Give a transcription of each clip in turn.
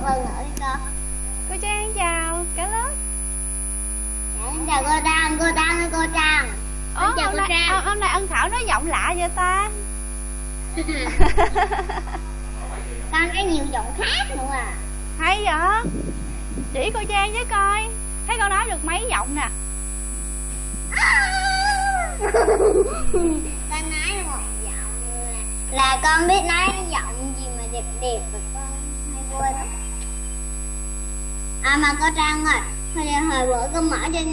một lần nữa đi con cô trang chào. Cả lớp. Dạ, chào cô trang cô trang ơi cô trang. Ồ, chào hôm cô nay, trang. hôm nay ân thảo nói giọng lạ vậy ta? Con có nhiều giọng khác nữa à. Hay vậy? Chỉ cô trang với coi. Thấy con nói được mấy giọng nè. Con nói một giọng là, là con biết nói giọng gì mà đẹp đẹp rồi con hay quên à mà cô trang ơi hồi, hồi bữa con mở trên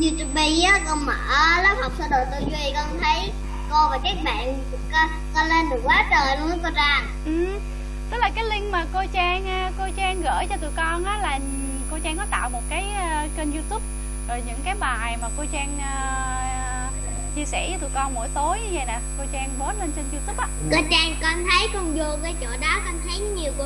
youtube á con mở lớp học sơ đồ tư duy con thấy cô và các bạn con, con lên được quá trời luôn á cô trang. Ừ tức là cái link mà cô trang cô trang gửi cho tụi con á là cô trang có tạo một cái kênh youtube. Rồi những cái bài mà cô trang uh, chia sẻ với tụi con mỗi tối như vậy nè cô trang post lên trên youtube á. Cô trang con thấy con vô cái chỗ đó con thấy nhiều cô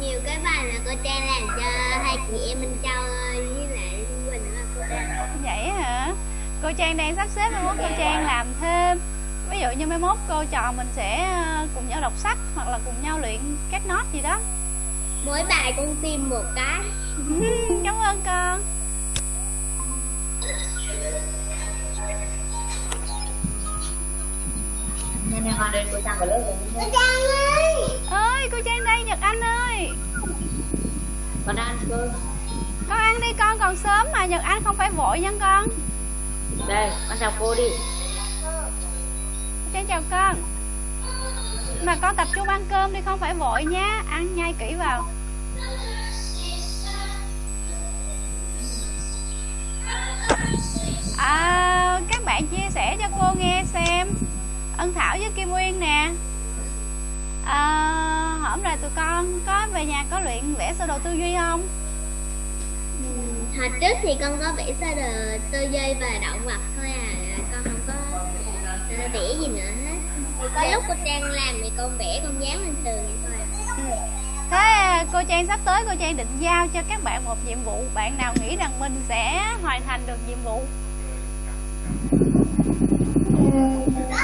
nhiều cái bài là cô trang làm cho hai chị em minh châu với lại quỳnh á cô trang. Vậy hả? Cô trang đang sắp xếp mai mốt cô trang làm thêm. Ví dụ như mai mốt cô trò mình sẽ cùng nhau đọc sách hoặc là cùng nhau luyện các nốt gì đó. Mỗi bài con tìm một cái. Cảm ơn con Nên em con đến cô Trang vào lớp rồi. Cô Trang ơi! Ơi cô Trang đây Nhật Anh ơi! Con ăn cơm. Con ăn đi con còn sớm mà Nhật Anh không phải vội nha con. Đây con chào cô đi. Cô Trang chào con. Mà con tập trung ăn cơm đi không phải vội nha. Ăn nhai kỹ vào. À, các bạn chia sẻ cho cô nghe xem ân thảo với kim uyên nè. À, hổm rồi tụi con có về nhà có luyện vẽ sơ đồ tư duy không? Ừ, hồi trước thì con có vẽ sơ đồ tư duy và động vật thôi à. Con không có vẽ gì nữa hết. Thì có lúc cô trang làm thì con vẽ con dán lên tường vậy thôi. Thế cô Trang sắp tới cô Trang định giao cho các bạn một nhiệm vụ. Bạn nào nghĩ rằng mình sẽ hoàn thành được nhiệm vụ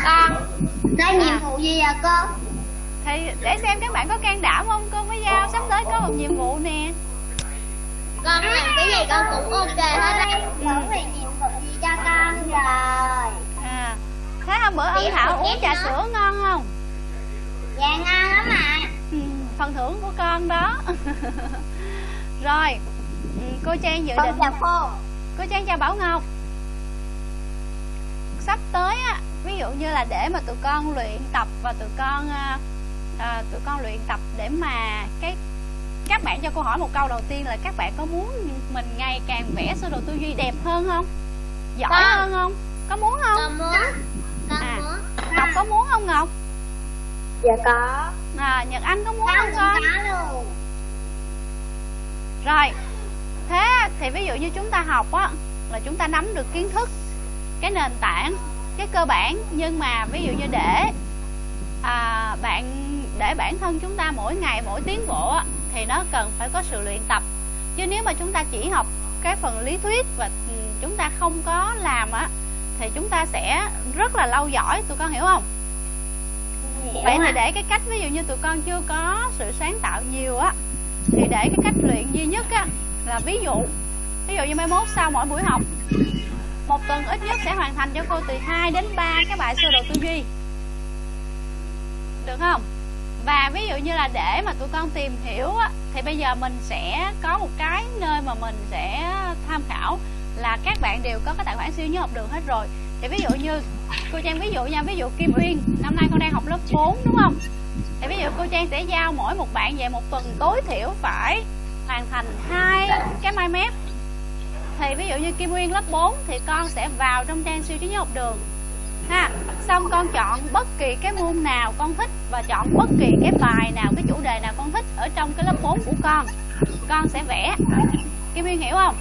Con Có nhiệm vụ gì à cô? Thì để xem các bạn có can đảm không? Cô mới giao sắp tới có một nhiệm vụ nè. Con làm cái gì con cũng ok hết Tưởng ừ. vì nhiệm vụ gì cho con rồi? À, Thế hôm bữa ân Thảo uống trà sữa ngon không? Dạ ngon lắm mà ừ, phần thưởng của con đó. Rồi ừ, cô trang dự định cô trang chào bảo ngọc sắp tới á ví dụ như là để mà tụi con luyện tập và tụi con à, à, tụi con luyện tập để mà cái các bạn cho cô hỏi một câu đầu tiên là các bạn có muốn mình ngày càng vẽ sơ đồ tư duy đẹp hơn không? Giỏi con. hơn không? Có muốn không? Con muốn. Con à, muốn. Ngọc có muốn không ngọc? Dạ có. À, nhật anh có muốn con không con? rồi thế thì ví dụ như chúng ta học á là chúng ta nắm được kiến thức cái nền tảng cái cơ bản. Nhưng mà ví dụ như để à, bạn để bản thân chúng ta mỗi ngày mỗi tiến bộ á, thì nó cần phải có sự luyện tập. Chứ nếu mà chúng ta chỉ học cái phần lý thuyết và ừ, chúng ta không có làm á thì chúng ta sẽ rất là lâu giỏi tụi con hiểu không? Vậy thì để cái cách ví dụ như tụi con chưa có sự sáng tạo nhiều á thì để cái cách luyện duy nhất á là ví dụ ví dụ như mai mốt sau mỗi buổi học một tuần ít nhất sẽ hoàn thành cho cô từ 2 đến 3 cái bài sơ đồ tư duy. Được không? Và ví dụ như là để mà tụi con tìm hiểu á, thì bây giờ mình sẽ có một cái nơi mà mình sẽ tham khảo là các bạn đều có cái tài khoản siêu nhớ học đường hết rồi. Thì ví dụ như cô trang ví dụ nha ví dụ kim uyên năm nay con đang học lớp 4 đúng không? Thì ví dụ cô trang sẽ giao mỗi một bạn về một tuần tối thiểu phải hoàn thành hai cái mai mép thì ví dụ như kim uyên lớp 4 thì con sẽ vào trong trang siêu trí nhớ học đường. Ha xong con chọn bất kỳ cái môn nào con thích và chọn bất kỳ cái bài nào cái chủ đề nào con thích ở trong cái lớp 4 của con. Con sẽ vẽ. Kim uyên hiểu không?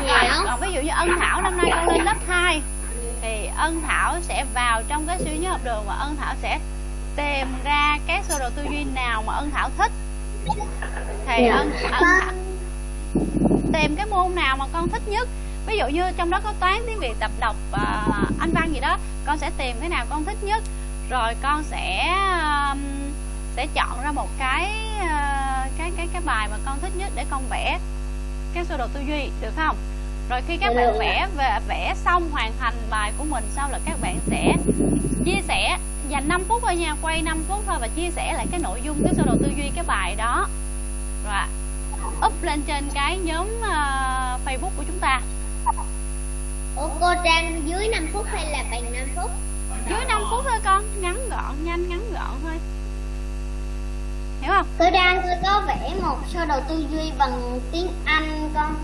Hiểu. Còn ví dụ như ân thảo năm nay con lên lớp 2 thì ân thảo sẽ vào trong cái siêu nhớ học đường và ân thảo sẽ tìm ra cái sơ đồ tư duy nào mà ân thảo thích. Thì ân, ân thảo tìm cái môn nào mà con thích nhất. Ví dụ như trong đó có toán tiếng việt tập đọc à, anh văn gì đó con sẽ tìm cái nào con thích nhất. Rồi con sẽ um, sẽ chọn ra một cái uh, cái cái cái bài mà con thích nhất để con vẽ cái sơ đồ tư duy được không? Rồi khi các bạn vẽ về vẽ xong hoàn thành bài của mình xong là các bạn sẽ chia sẻ dành 5 phút thôi nha quay 5 phút thôi và chia sẻ lại cái nội dung cái sơ đồ tư duy cái bài đó. Rồi up lên trên cái nhóm uh, Facebook của chúng ta. Ủa cô Trang dưới 5 phút hay là bằng 5 phút? dưới 5 phút thôi con ngắn gọn nhanh ngắn gọn thôi. Hiểu không? Cô Trang tôi có vẽ một sơ đồ tư duy bằng tiếng Anh con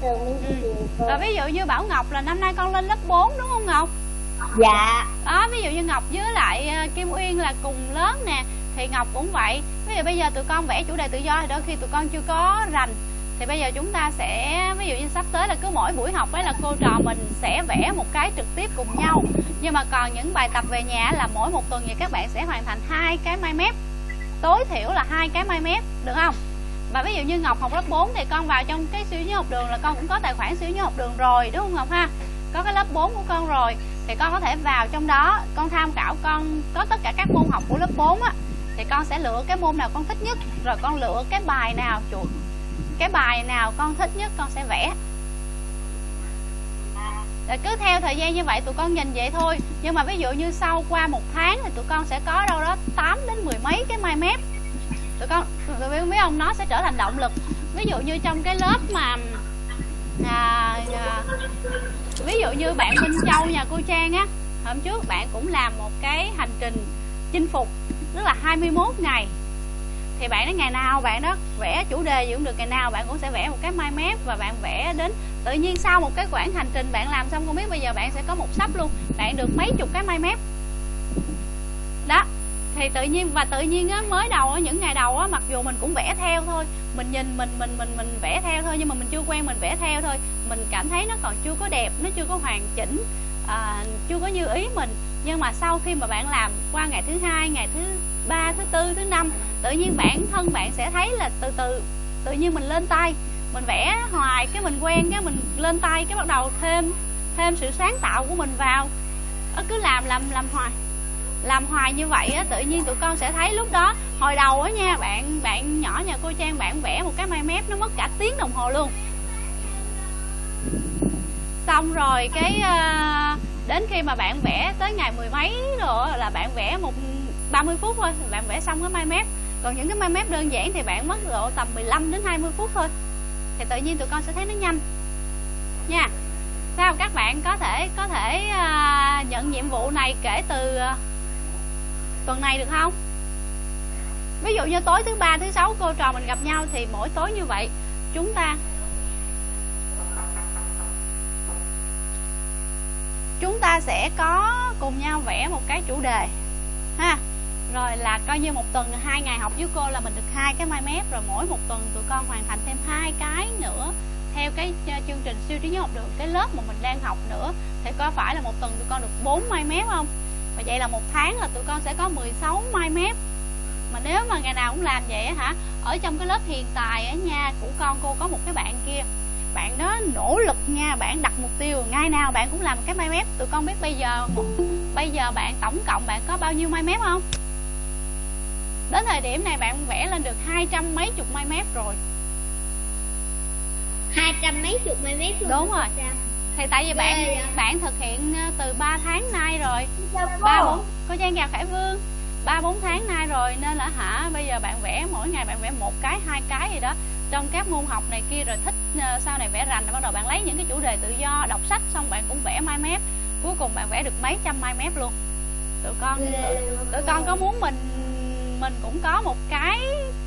Minh ừ. rồi ví dụ như Bảo Ngọc là năm nay con lên lớp 4 đúng không Ngọc? Dạ. Đó ví dụ như Ngọc với lại ờ, Kim Uyên là cùng lớn nè thì Ngọc cũng vậy. Ví dụ bây giờ tụi con vẽ chủ đề tự do thì đôi khi tụi con chưa có rành. Thì bây giờ chúng ta sẽ, ví dụ như sắp tới là cứ mỗi buổi học ấy là cô trò mình sẽ vẽ một cái trực tiếp cùng nhau. Nhưng mà còn những bài tập về nhà là mỗi một tuần thì các bạn sẽ hoàn thành hai cái mai mép. Tối thiểu là hai cái mai mép, được không? Và ví dụ như Ngọc học lớp 4 thì con vào trong cái siêu nhớ học đường là con cũng có tài khoản siêu nhớ học đường rồi, đúng không Ngọc ha? Có cái lớp 4 của con rồi, thì con có thể vào trong đó. Con tham khảo con có tất cả các môn học của lớp 4 á thì con sẽ lựa cái môn nào con thích nhất. Rồi con lựa cái bài nào chuột cái bài nào con thích nhất con sẽ vẽ. Rồi cứ theo thời gian như vậy tụi con nhìn vậy thôi. Nhưng mà ví dụ như sau qua một tháng thì tụi con sẽ có đâu đó 8 đến mười mấy cái mai mép. Tụi con tụi biết không? Nó sẽ trở thành động lực. Ví dụ như trong cái lớp mà à, à, ví dụ như bạn Minh Châu nhà cô Trang á hôm trước bạn cũng làm một cái hành trình chinh phục tức là 21 ngày. Thì bạn đó ngày nào bạn đó vẽ chủ đề gì cũng được ngày nào bạn cũng sẽ vẽ một cái mind map và bạn vẽ đến tự nhiên sau một cái quãng hành trình bạn làm xong. Không biết bây giờ bạn sẽ có một sắp luôn bạn được mấy chục cái mind map? Đó thì tự nhiên và tự nhiên á mới đầu á những ngày đầu á mặc dù mình cũng vẽ theo thôi mình nhìn mình mình mình mình vẽ theo thôi nhưng mà mình chưa quen mình vẽ theo thôi. Mình cảm thấy nó còn chưa có đẹp nó chưa có hoàn chỉnh à, chưa có như ý mình nhưng mà sau khi mà bạn làm qua ngày thứ hai ngày thứ ba thứ tư thứ năm tự nhiên bản thân bạn sẽ thấy là từ từ tự nhiên mình lên tay. Mình vẽ hoài cái mình quen cái mình lên tay cái bắt đầu thêm thêm sự sáng tạo của mình vào. Nó cứ làm làm làm hoài làm hoài như vậy á tự nhiên tụi con sẽ thấy lúc đó hồi đầu á nha bạn bạn nhỏ nhà cô trang bạn vẽ một cái mai mép nó mất cả tiếng đồng hồ luôn. Xong rồi cái uh, đến khi mà bạn vẽ tới ngày mười mấy rồi là bạn vẽ một 30 phút thôi bạn vẽ xong cái mai mép. Còn những cái mai mép đơn giản thì bạn mất độ tầm 15 đến 20 phút thôi. Thì tự nhiên tụi con sẽ thấy nó nhanh. Nha. Sao các bạn có thể có thể uh, nhận nhiệm vụ này kể từ uh, tuần này được không? Ví dụ như tối thứ ba thứ sáu cô trò mình gặp nhau thì mỗi tối như vậy. Chúng ta chúng ta sẽ có cùng nhau vẽ một cái chủ đề, ha. Rồi là coi như một tuần, hai ngày học với cô là mình được hai cái mai mép, rồi mỗi một tuần tụi con hoàn thành thêm hai cái nữa theo cái ờ, chương trình siêu trí nhớ học được cái lớp mà mình đang học nữa. Thì có phải là một tuần tụi con được 4 mai mép không? Và vậy là một tháng là tụi con sẽ có 16 mai mép. Mà nếu mà ngày nào cũng làm vậy hả, ở trong cái lớp hiện tại ở nha của con cô có một cái bạn kia bạn đó nỗ lực nha bạn đặt mục tiêu ngày nào bạn cũng làm cái mai mép. Tụi con biết bây giờ bây giờ bạn tổng cộng bạn có bao nhiêu mai mép không? Đến thời điểm này bạn vẽ lên được hai trăm mấy chục mai mép rồi. Hai trăm mấy chục mai mép luôn. Đúng rồi. Thì tại vì bạn vậy? bạn thực hiện ờ, từ 3 tháng nay rồi. Ba bốn có trang chào khải vương. Ba bốn tháng nay rồi nên là hả bây giờ bạn vẽ mỗi ngày bạn vẽ một cái hai cái gì đó trong các môn học này kia rồi thích uh, sau này vẽ rành bắt đầu bạn lấy những cái chủ đề tự do đọc sách xong bạn cũng vẽ mai mép cuối cùng bạn vẽ được mấy trăm mai mép luôn. Tụi con tụi, tụi con có muốn mình mình cũng có một cái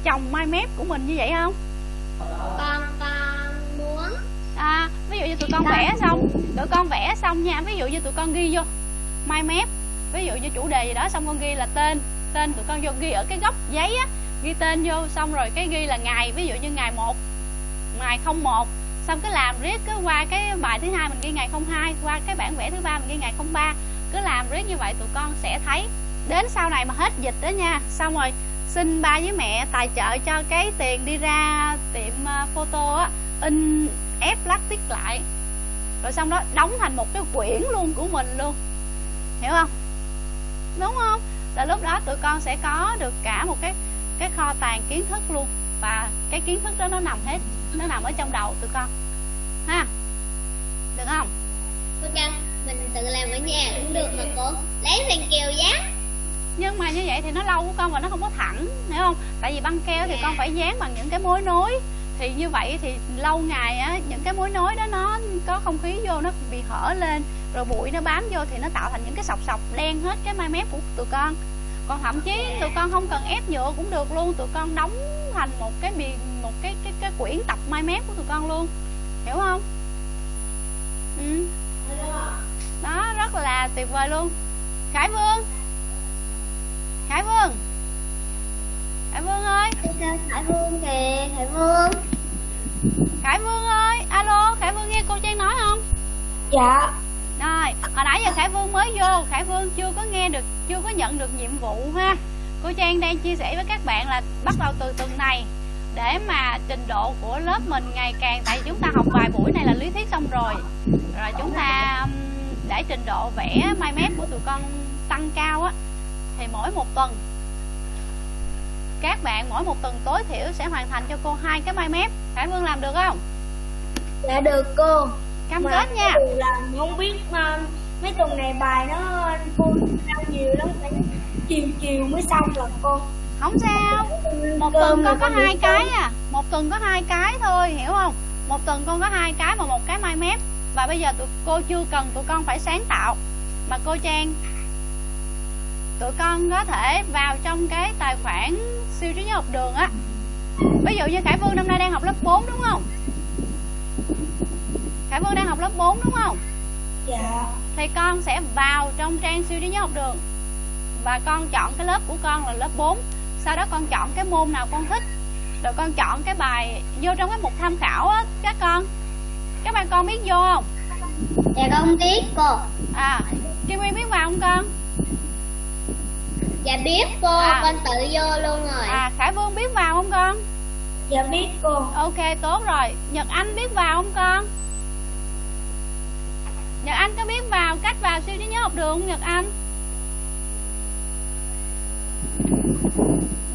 chồng mai mép của mình như vậy không? Con con muốn. À ví dụ như tụi con vẽ xong tụi con vẽ xong nha ví dụ như tụi con ghi vô mai mép ví dụ như chủ đề gì đó xong con ghi là tên tên tụi con vô ghi ở cái góc giấy á ghi tên vô xong rồi cái ghi là ngày, ví dụ như ngày 1 ngày 01 xong cứ làm riết, cứ qua cái bài thứ hai mình ghi ngày 02 qua cái bản vẽ thứ ba mình ghi ngày 03 cứ làm riết như vậy tụi con sẽ thấy đến sau này mà hết dịch đó nha. Xong rồi xin ba với mẹ tài trợ cho cái tiền đi ra tiệm ờ, photo á, in ép plastic lại. Rồi xong đó, đóng thành một cái quyển luôn của mình luôn. Hiểu không? Đúng không? Là lúc đó tụi con sẽ có được cả một cái cái kho tàng kiến thức luôn. Và cái kiến thức đó nó nằm hết nó nằm ở trong đầu tụi con. Ha? Được không? Cô trang mình tự làm ở nhà cũng được mà cô. Lấy bằng keo dán. Nhưng mà như vậy thì nó lâu của con và nó không có thẳng hiểu không? Tại vì băng keo thì con phải dán bằng những cái mối nối. Thì như vậy thì lâu ngày á những cái mối nối đó nó có không khí vô nó bị hở lên rồi bụi nó bám vô thì nó tạo thành những cái sọc sọc đen hết cái mai mép của tụi con còn thậm chí tụi con không cần ép nhựa cũng được luôn. Tụi con đóng thành một cái bì một cái cái cái quyển tập mai mép của tụi con luôn. Hiểu không? Ừ. đó rất là tuyệt vời luôn. Khải vương. Khải vương. Khải vương ơi. Hải Vương kìa Hải Vương. Khải vương ơi alo khải vương nghe cô trang nói không? Dạ rồi, hồi nãy giờ khải vương mới vô, khải vương chưa có nghe được, chưa có nhận được nhiệm vụ ha. Cô trang đang chia sẻ với các bạn là bắt đầu từ tuần này, để mà trình độ của lớp mình ngày càng, tại vì chúng ta học vài buổi này là lý thuyết xong rồi. Rồi chúng ta để trình độ vẽ mai mép của tụi con tăng cao á, thì mỗi một tuần, các bạn mỗi một tuần tối thiểu sẽ hoàn thành cho cô hai cái mai mép. Khải vương làm được không? Dạ được cô cam Mà kết nha. làm không biết mà mấy tuần này bài nó cô sao nhiều lắm phải chiều chiều mới xong rồi cô. Không sao. Một tuần con có hai cái à. Một tuần có hai cái thôi hiểu không? Một tuần con có hai cái mà một cái mai mép. Và bây giờ tụi cô chưa cần tụi con phải sáng tạo. Mà cô trang tụi con có thể vào trong cái tài khoản siêu trí nhớ học đường á. Ví dụ như khải vương năm nay đang học lớp 4 đúng không khải vương đang học lớp 4 đúng không? Dạ. Thì con sẽ vào trong trang siêu trí nhớ học đường. Và con chọn cái lớp của con là lớp 4 sau đó con chọn cái môn nào con thích. Rồi con chọn cái bài vô trong cái mục tham khảo á các con. Các bạn con biết vô không? Dạ con biết cô. À kim nguyên biết vào không con? Dạ biết cô À. con tự vô luôn rồi. À khải vương biết vào không con? Dạ biết cô. Ok tốt rồi. Nhật anh biết vào không con nhật anh có biết vào cách vào siêu trí nhớ học đường không, nhật anh?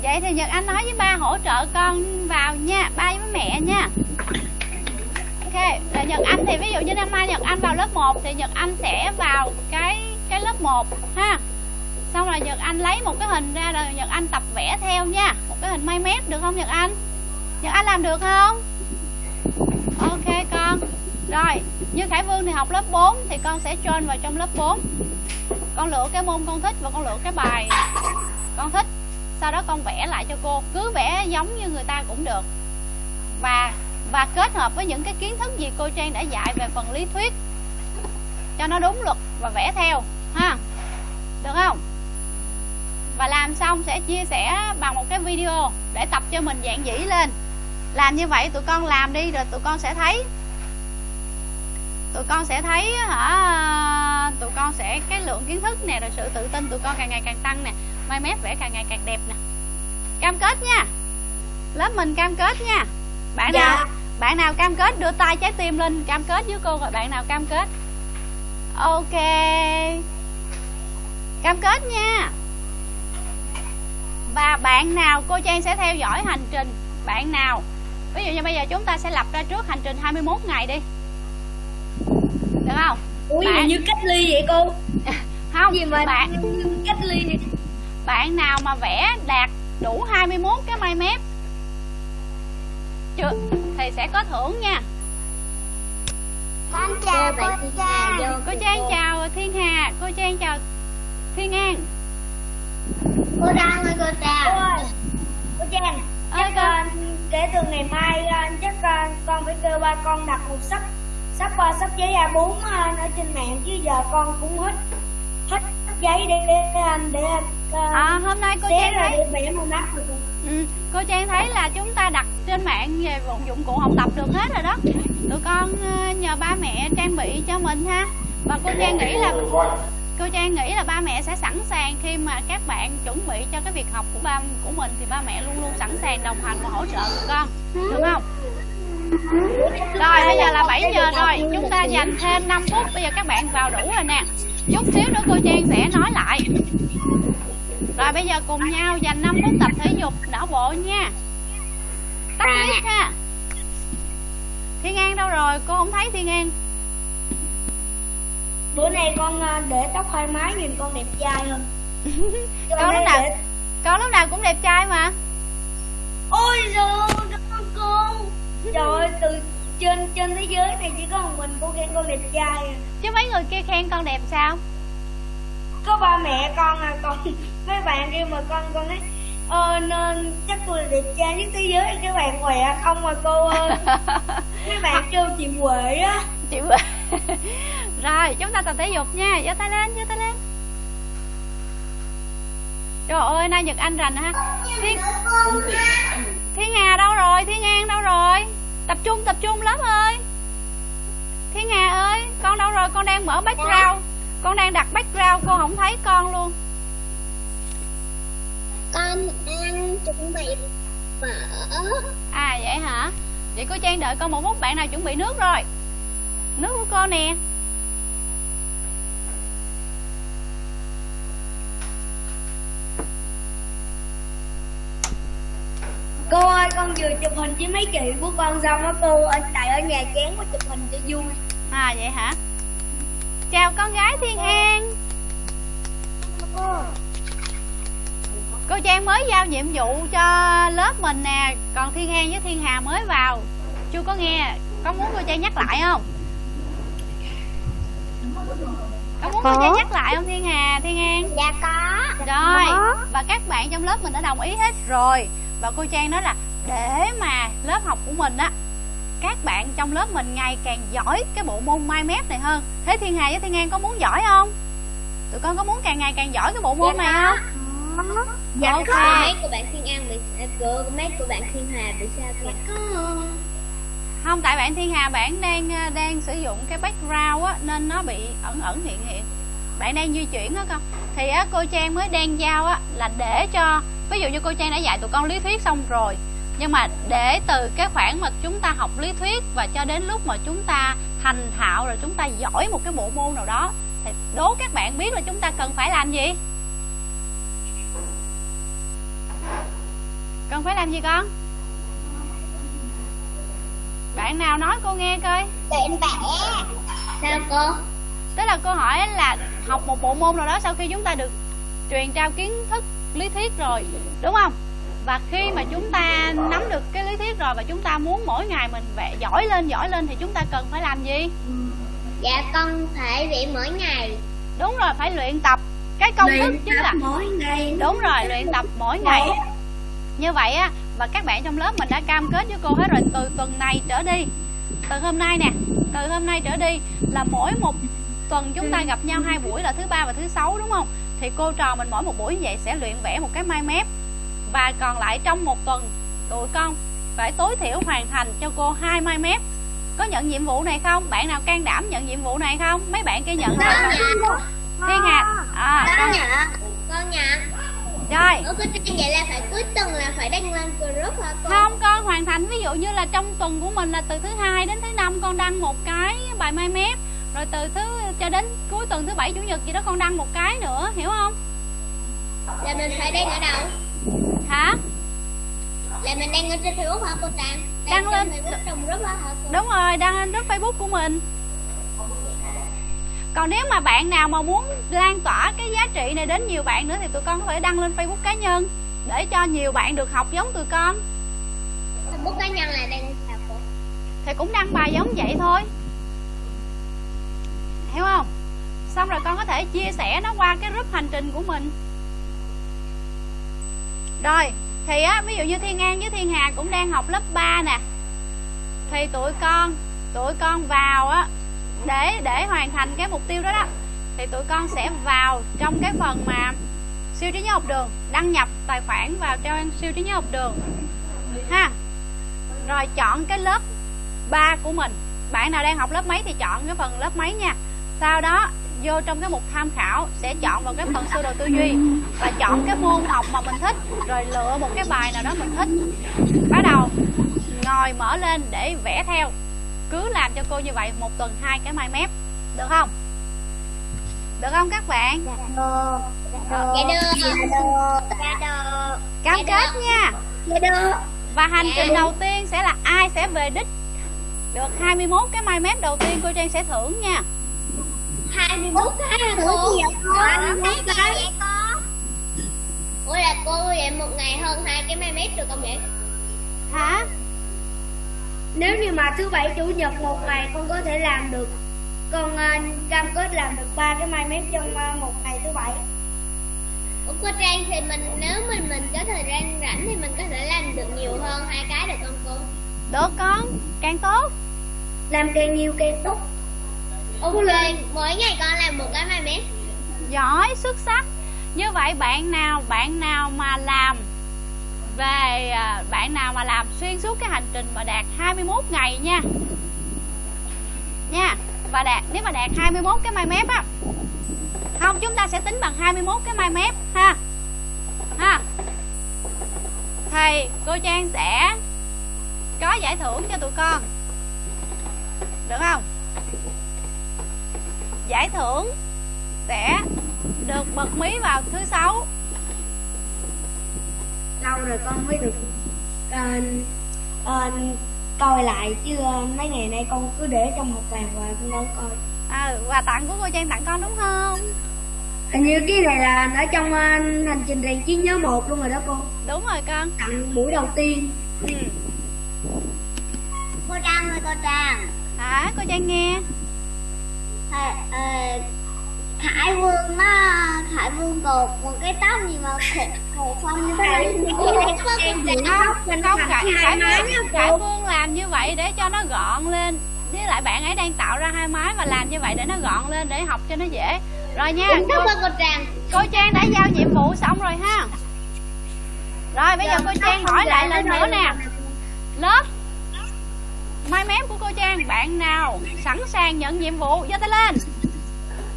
Vậy thì nhật anh nói với ba hỗ trợ con vào nha, ba với mẹ nha. Ok là nhật anh thì ví dụ như năm nay nhật anh vào lớp 1 thì nhật anh sẽ vào cái cái lớp 1 ha. Xong rồi nhật anh lấy một cái hình ra rồi nhật anh tập vẽ theo nha, một cái hình may mép được không nhật anh? Nhật anh làm được không? Ok con rồi, như khải vương thì học lớp 4 thì con sẽ join vào trong lớp 4 con lựa cái môn con thích và con lựa cái bài con thích. Sau đó con vẽ lại cho cô. Cứ vẽ giống như người ta cũng được. Và và kết hợp với những cái kiến thức gì cô trang đã dạy về phần lý thuyết cho nó đúng luật và vẽ theo, ha? Được không? Và làm xong sẽ chia sẻ bằng một cái video để tập cho mình dạng dĩ lên. Làm như vậy tụi con làm đi, rồi tụi con sẽ thấy tụi con sẽ thấy hả tụi con sẽ cái lượng kiến thức nè rồi sự tự tin tụi con càng ngày càng tăng nè. Mai mép vẽ càng ngày càng đẹp nè. Cam kết nha. Lớp mình cam kết nha. Bạn Dạ. nào bạn nào cam kết đưa tay trái tim lên cam kết với cô rồi bạn nào cam kết. Ok. Cam kết nha. Và bạn nào cô Trang sẽ theo dõi hành trình. Bạn nào ví dụ như bây giờ chúng ta sẽ lập ra trước hành trình 21 ngày đi được không? Ủa Bạn- như cách ly vậy cô? Không Gì mà bạn cách ly vậy bạn nào mà vẽ đạt đủ 21 cái mai mép chưa thì sẽ có thưởng nha. Con chào cô Trang vô cô Trang chào Thiên Hà cô Trang chào Thiên An. Cô Đăng ơi cô Cô chào ơi Cô Trang Ơi, con. kể từ ngày mai chắc ờ, con phải kêu ba con đặt một sắp sắp ờ, sắp giấy A4 ờ, ở trên mạng chứ giờ con cũng hết hết giấy để để anh để ờ, à, hôm nay cô Trang ra thấy để mắt được. Ừ, cô Trang thấy là chúng ta đặt trên mạng về dụng- dụng cụ học tập được hết rồi đó. Tụi con ờ, nhờ ba mẹ trang bị cho mình ha. Và cô Trang nghĩ là cô Trang nghĩ là ba mẹ sẽ sẵn sàng khi mà các bạn chuẩn bị cho cái việc học của ba của mình thì ba mẹ luôn luôn sẵn sàng đồng hành và hỗ trợ tụi con. Được không rồi bây giờ là 7 giờ rồi. Chúng ta dành thêm 5 phút. Bây giờ các bạn vào đủ rồi nè. Chút xíu nữa cô Trang sẽ nói lại. Rồi bây giờ cùng nhau dành 5 phút tập thể dục. Não bộ nha. Tất biết ha. Thiên an đâu rồi? Cô không thấy thiên an bữa nay con à, để tóc thoải mái nhìn con đẹp trai hơn. Con lúc nào con lúc nào cũng đẹp trai mà. Ôi giời ơn cô trời ơi từ trên trên thế giới này chỉ có một mình cô khen con đẹp trai à. chứ mấy người kia khen con đẹp sao? Có ba mẹ con à còn mấy bạn kia mà con con ấy ờ nên chắc tôi là đẹp trai nhất thế giới các bạn khỏe không mà cô ơi? Mấy bạn kêu chị huệ á. Chị rồi chúng ta tập thể dục nha giơ tay lên giơ tay lên trời ơi nay nhật anh rành ha thiên thiên hà đâu rồi? Thiên an đâu rồi? Tập trung tập trung lớp ơi. Thiên hà ơi con đâu rồi? Con đang mở background. Con đang đặt background cô không thấy con luôn. Con đang chuẩn bị phở à vậy hả? Vậy cô trang đợi con một phút bạn nào chuẩn bị nước rồi. Nước của cô nè cô ơi con vừa chụp hình với mấy chị của con xong á cô ở tại ở nhà chán quá chụp hình cho vui. À vậy hả? Chào con gái thiên an. Cô trang mới giao nhiệm vụ cho lớp mình nè còn thiên an với thiên hà mới vào. Chưa có nghe có muốn cô trang nhắc lại không? Có muốn cô trang nhắc lại không thiên hà thiên an? Dạ có. Rồi và các bạn trong lớp mình đã đồng ý hết rồi và cô trang nói là để mà lớp học của mình á các bạn trong lớp mình ngày càng giỏi cái bộ môn mai mép này hơn. Thế thiên hà với thiên an có muốn giỏi không? Tụi con có muốn càng ngày càng giỏi cái bộ môn này không? Dạ Ok. có. Mấy của bạn thiên an bị à, của mấy của bạn thiên hà bị sao kìa? Không tại bạn thiên hà bạn đang ờ, đang sử dụng cái background á nên nó bị ẩn ẩn hiện hiện. Bạn đang di chuyển á con. Thì á cô trang mới đang giao á là để cho ví dụ như cô trang đã dạy tụi con lý thuyết xong rồi nhưng mà để từ cái khoảng mà chúng ta học lý thuyết và cho đến lúc mà chúng ta thành thạo rồi chúng ta giỏi một cái bộ môn nào đó thì đố các bạn biết là chúng ta cần phải làm gì? Cần phải làm gì con? Bạn nào nói cô nghe coi. Luyện vẽ sao cô? Tức là cô hỏi là học một bộ môn nào đó sau khi chúng ta được truyền trao kiến thức lý thuyết rồi đúng không? Và khi mà chúng ta nắm được cái lý thuyết rồi và chúng ta muốn mỗi ngày mình vẽ giỏi lên giỏi lên thì chúng ta cần phải làm gì? Dạ con phải vẽ mỗi ngày. Đúng rồi phải luyện tập. Cái công thức luyện chính tập là mỗi ngày. Đúng rồi luyện tập mỗi ngày. Như vậy á và các bạn trong lớp mình đã cam kết với cô hết rồi từ tuần này trở đi. Từ hôm nay nè từ hôm nay trở đi là mỗi một tuần chúng ta gặp nhau hai buổi là thứ ba và thứ sáu đúng không thì cô trò mình mỗi một buổi như vậy sẽ luyện vẽ một cái mai mép. Và còn lại trong một tuần tụi con phải tối thiểu hoàn thành cho cô hai mai mép. Có nhận nhiệm vụ này không? Bạn nào can đảm nhận nhiệm vụ này không? Mấy bạn kia nhận rồi. Nhận. Thiên hà à con nhận. con nhận. Rồi. Ủa Trang vậy là phải cuối tuần là phải đăng lên group hả cô? không con hoàn thành. Ví dụ như là trong tuần của mình là từ thứ hai đến thứ năm con đăng một cái bài mai mép rồi từ thứ cho đến cuối tuần thứ bảy chủ nhật gì đó con đăng một cái nữa hiểu không Là mình phải đăng ở đâu? hả Là mình đăng ở trên Facebook hả cô Trang? Đăng lên. trên Facebook trong group hả cô? đúng rồi đăng lên group facebook của mình còn nếu mà bạn nào mà muốn lan tỏa cái giá trị này đến nhiều bạn nữa thì tụi con có thể đăng lên facebook cá nhân để cho nhiều bạn được học giống tụi con Facebook cá nhân là đăng thì cũng đăng bài giống vậy thôi hiểu không? Xong rồi con có thể chia sẻ nó qua cái group hành trình của mình. Rồi, thì á, ví dụ như thiên an với thiên hà cũng đang học lớp 3 nè. Thì tụi con tụi con vào á, để để hoàn thành cái mục tiêu đó đó, thì tụi con sẽ vào trong cái phần mà siêu trí nhớ học đường, đăng nhập tài khoản vào trang siêu trí nhớ học đường. Ha. Rồi chọn cái lớp 3 của mình. Bạn nào đang học lớp mấy thì chọn cái phần lớp mấy nha sau đó vô trong cái mục tham khảo sẽ chọn vào cái phần sơ đồ tư duy và chọn cái môn học mà mình thích rồi lựa một cái bài nào đó mình thích. Bắt đầu ngồi mở lên để vẽ theo. Cứ làm cho cô như vậy một tuần hai cái mai mép. Được không? Được không các bạn? Dạ. Được. Dạ được. Dạ được. Cam kết nha. Dạ được. Và hành Dạ. trình đầu tiên sẽ là ai sẽ về đích. Được 21 cái mai mép đầu tiên cô Trang sẽ thưởng nha 21 cái hả cô? gì vậy con? Ủa, 21 cái cái. Ủa là cô vậy một ngày hơn hai cái mai mét được không vậy? hả Nếu như mà thứ bảy chủ nhật một ngày con có thể làm được con à, cam kết làm được ba cái mai mép trong à, một ngày thứ bảy Ủa cô Trang thì mình nếu mình mình có thời gian rảnh thì mình có thể làm được nhiều hơn hai cái được không cô? được con càng tốt làm càng nhiều càng tốt Ok, mỗi ngày con làm một cái mai mét. giỏi xuất sắc. Như vậy bạn nào bạn nào mà làm về à, bạn nào mà làm xuyên suốt cái hành trình mà đạt 21 ngày nha. Nha và đạt nếu mà đạt 21 cái mai mép á không chúng ta sẽ tính bằng 21 cái mai mép ha. Ha. Thì cô Trang sẽ có giải thưởng cho tụi con. Được không? Giải thưởng sẽ được bật mí vào thứ sáu. Lâu rồi con mới được à, à, coi lại chứ à, mấy ngày nay con cứ để trong một bàn và con đâu coi. À, quà tặng của cô Trang tặng con đúng không? Hình như cái này là ở trong à, hành trình rèn trí nhớ một luôn rồi đó con đúng rồi con. Tặng buổi đầu tiên. Ừ. Cô Trang ơi cô Trang. hả? Cô Trang nghe Ờ, ờ, Khải Vương nó Khải Vương cột một cái tóc gì mà khổ không? Như thế này không không Khải, Khải, Vương, Khải Vương làm như vậy để cho nó gọn lên. Với lại bạn ấy đang tạo ra hai mái và làm như vậy để nó gọn lên để học cho nó dễ. Rồi nha cô, cô Trang. đã giao nhiệm vụ xong rồi ha. Rồi bây giờ cô Trang hỏi lại lần nữa nè. Lớp mai mép của cô Trang bạn nào sẵn sàng nhận nhiệm vụ? Giơ tay lên.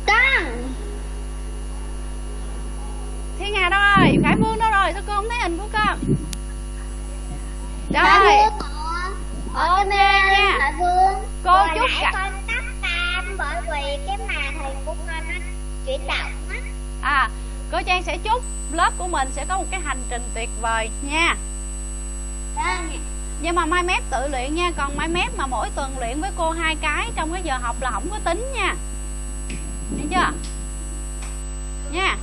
Con Thiên Hà đâu rồi Khải Vương đâu rồi? Sao cô không thấy hình của con Khải rồi. Ok nha. Cô chúc cả con tắt cam bởi vì cái mà thầy của con nó chuyển động á. À cô Trang sẽ chúc lớp của mình sẽ có một cái hành trình tuyệt vời nha. Vâng nhưng mà mai mép tự luyện nha còn mai mép mà mỗi tuần luyện với cô hai cái trong cái giờ học là không có tính nha. Hiểu chưa? Nha.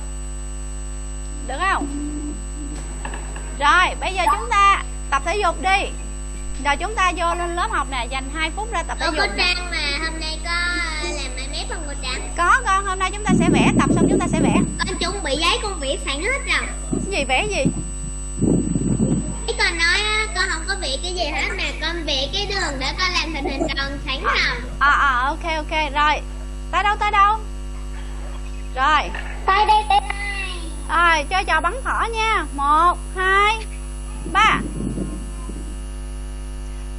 Được không? Rồi bây giờ chúng ta tập thể dục đi. Rồi chúng ta vô lên lớp học nè dành 2 phút ra tập thể cô dục nè. Trang mà hôm nay có làm mai mép không cô Trang. Có con hôm nay chúng ta sẽ vẽ tập xong chúng ta sẽ vẽ. Con chuẩn bị giấy con vẽ sẵn hết rồi. Cái gì vẽ gì? Cái con nói con không có vẽ cái gì hết mà con vẽ cái đường để con làm thành hình tròn sẵn rồi à à ok ok rồi. Tới đâu tới đâu? Rồi. Tới đây tới đây. Rồi chơi trò bắn thỏ nha. Một hai ba.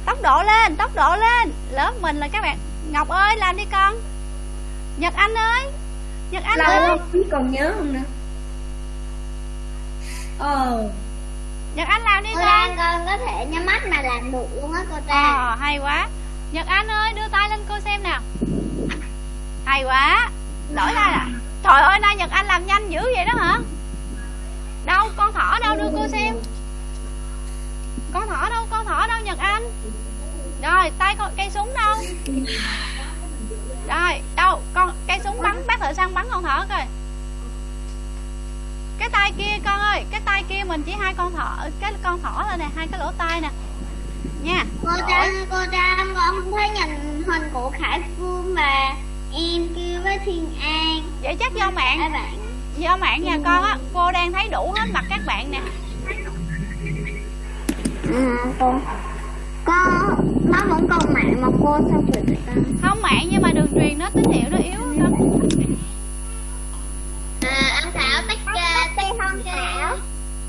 Tốc độ lên tốc độ lên. Lớp mình là các bạn. Ngọc ơi làm đi con. Nhật anh ơi. Nhật anh lâu ơi. không còn nhớ không nữa. Ờ nhật anh làm đi Trang con có thể nhắm mắt mà làm được luôn á cô Trang ờ hay quá. Nhật anh ơi đưa tay lên cô xem nào. Hay quá. Đổi tay nè trời ơi nay nhật anh làm nhanh dữ vậy đó hả? Đâu con thỏ đâu đưa cô xem. Con thỏ đâu con thỏ đâu nhật anh? Rồi tay con cây súng đâu? Rồi đâu con cây súng bắn bác thợ săn bắn con thỏ coi cái tay kia con ơi cái tay kia mình chỉ hai con thỏ cái con thỏ thôi nè hai cái lỗ tai nè. Nha. Cô Trang, cô Trang con không thấy nhìn hình của Khải Phương mà em kêu với Thiên An. Vậy chắc do mạng. Bạn. Do mạng nhà con á cô đang thấy đủ hết mặt các bạn nè. À con Con Nó vẫn còn mạng mà cô sao vậy ta không mạng nhưng mà đường truyền nó tín hiệu nó yếu lắm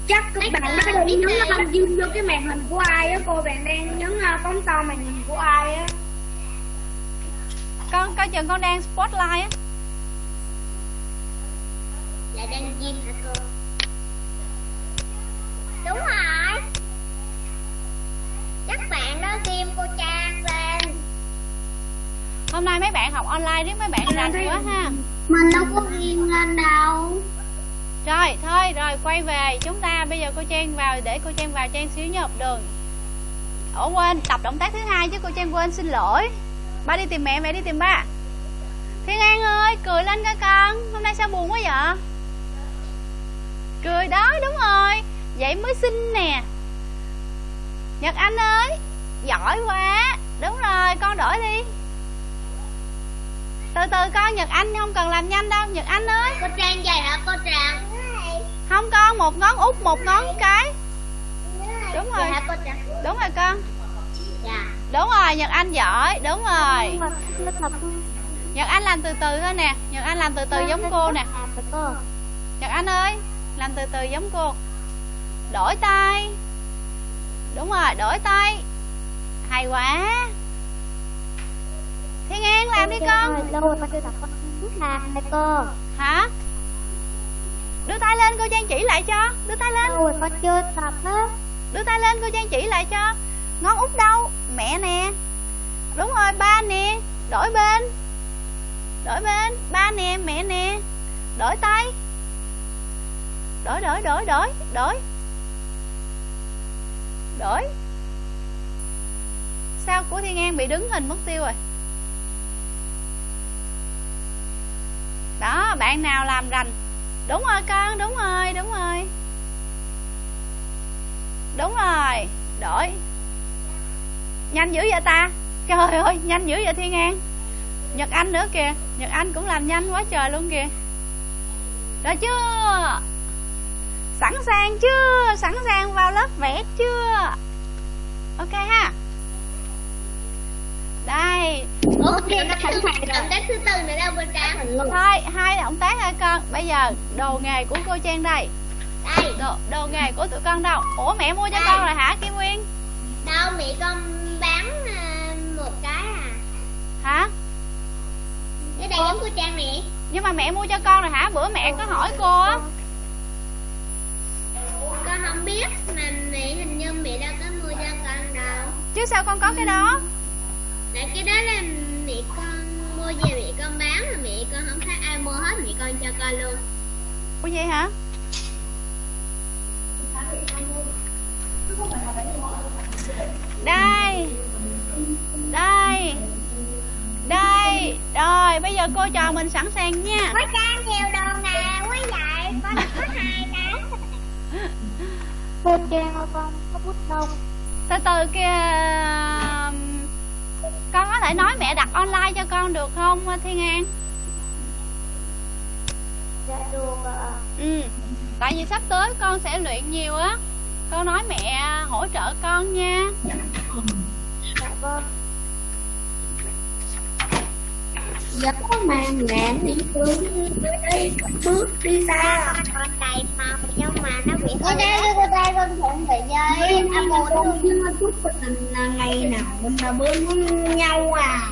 chắc các bạn đó đang nhấn uh, zoom vô cái màn hình của ai á cô? Bạn đang nhấn phóng to màn hình của ai á? Con coi chừng con đang spotlight á. Là đang gym hả cô? Đúng rồi. Chắc bạn đó ghim cô Trang lên. Hôm nay mấy bạn học online riết mấy bạn rành quá ha. Mình đâu có ghim lên đâu rồi, thôi, rồi, quay về. Chúng ta bây giờ cô trang vào, để cô trang vào trang xíu nha học đường. Ủa, quên, tập động tác thứ hai chứ cô trang quên, xin lỗi. Ba đi tìm mẹ mẹ đi tìm ba. Thiên an ơi, cười lên coi con. Hôm nay sao buồn quá vậy? Cười đó, đúng rồi. Vậy mới xinh nè. Nhật anh ơi, giỏi quá. Đúng rồi, con đổi đi. Từ từ con nhật anh không cần làm nhanh đâu. Nhật anh ơi. Cô trang vậy hả, cô trang? Không con một ngón út một ngón cái. Đúng rồi. hả cô trang đúng rồi con. Dạ. Đúng rồi nhật anh giỏi đúng rồi. Thật nhật anh làm từ từ thôi nè. Nhật anh làm từ từ giống cô nè. nhật anh ơi làm từ từ giống cô. Đổi tay. Đúng rồi đổi tay. Hay quá. Thiên an làm đi con. lâu đưa tay lên cô trang chỉ lại cho. Đưa tay lên. Rồi con chưa tập á đưa tay lên cô trang chỉ lại cho. Ngón út đâu? Mẹ nè. Đúng rồi ba nè. Đổi bên. Đổi bên. Ba nè mẹ nè. Đổi tay. Đổi đổi đổi đổi đổi. Đổi. Sao của thiên an bị đứng hình mất tiêu rồi? Đó bạn nào làm rành đúng rồi, con, đúng rồi đúng rồi. Đúng rồi, đổi. Nhanh dữ vậy ta? Trời ơi, nhanh dữ vậy thiên an. Nhật anh nữa kìa, nhật anh cũng làm nhanh quá trời luôn kìa. Rồi chưa? Sẵn sàng chưa? Sẵn sàng vào lớp vẽ chưa? Ok ha đây. Ok nó sẵn sàng động tác thứ tư nữa đâu cô trang thôi hai động tác hả con. Bây giờ đồ nghề của cô trang đây. Đây. Đồ, đồ nghề của tụi con đâu? Ủa mẹ mua cho Đây. con rồi hả kim nguyên? Đâu mẹ con bán à, một cái à. Hả? Cái đây giống cô trang nè. Nhưng mà mẹ mua cho con rồi hả? Bữa mẹ có hỏi cô á. Con không biết mà mẹ hình như mẹ đâu có mua cho con đâu. Chứ sao con có cái đó tại cái đó là mẹ con mua về mẹ con bán mà mẹ con không thấy ai mua hết mẹ con cho con luôn. Ủa vậy hả? Đây đây đây. Rồi bây giờ cô trò mình sẵn sàng nha. Có trang nhiều đồ nè quá vậy con có hai cái. Cô trang con có bút không từ từ kia con có thể nói mẹ đặt online cho con được không thiên an dạ được ạ. Ừ tại vì sắp tới con sẽ luyện nhiều á. Con nói mẹ hỗ trợ con nha. Dạ vâng Dạ mà mẹ đi xuống đi bước đi xa Con đầy màu nhưng mà nó bị Ở đây cô đây con thuận về chơi Anh một con chưa chút mình là ngày nào mình là bữa nhau à.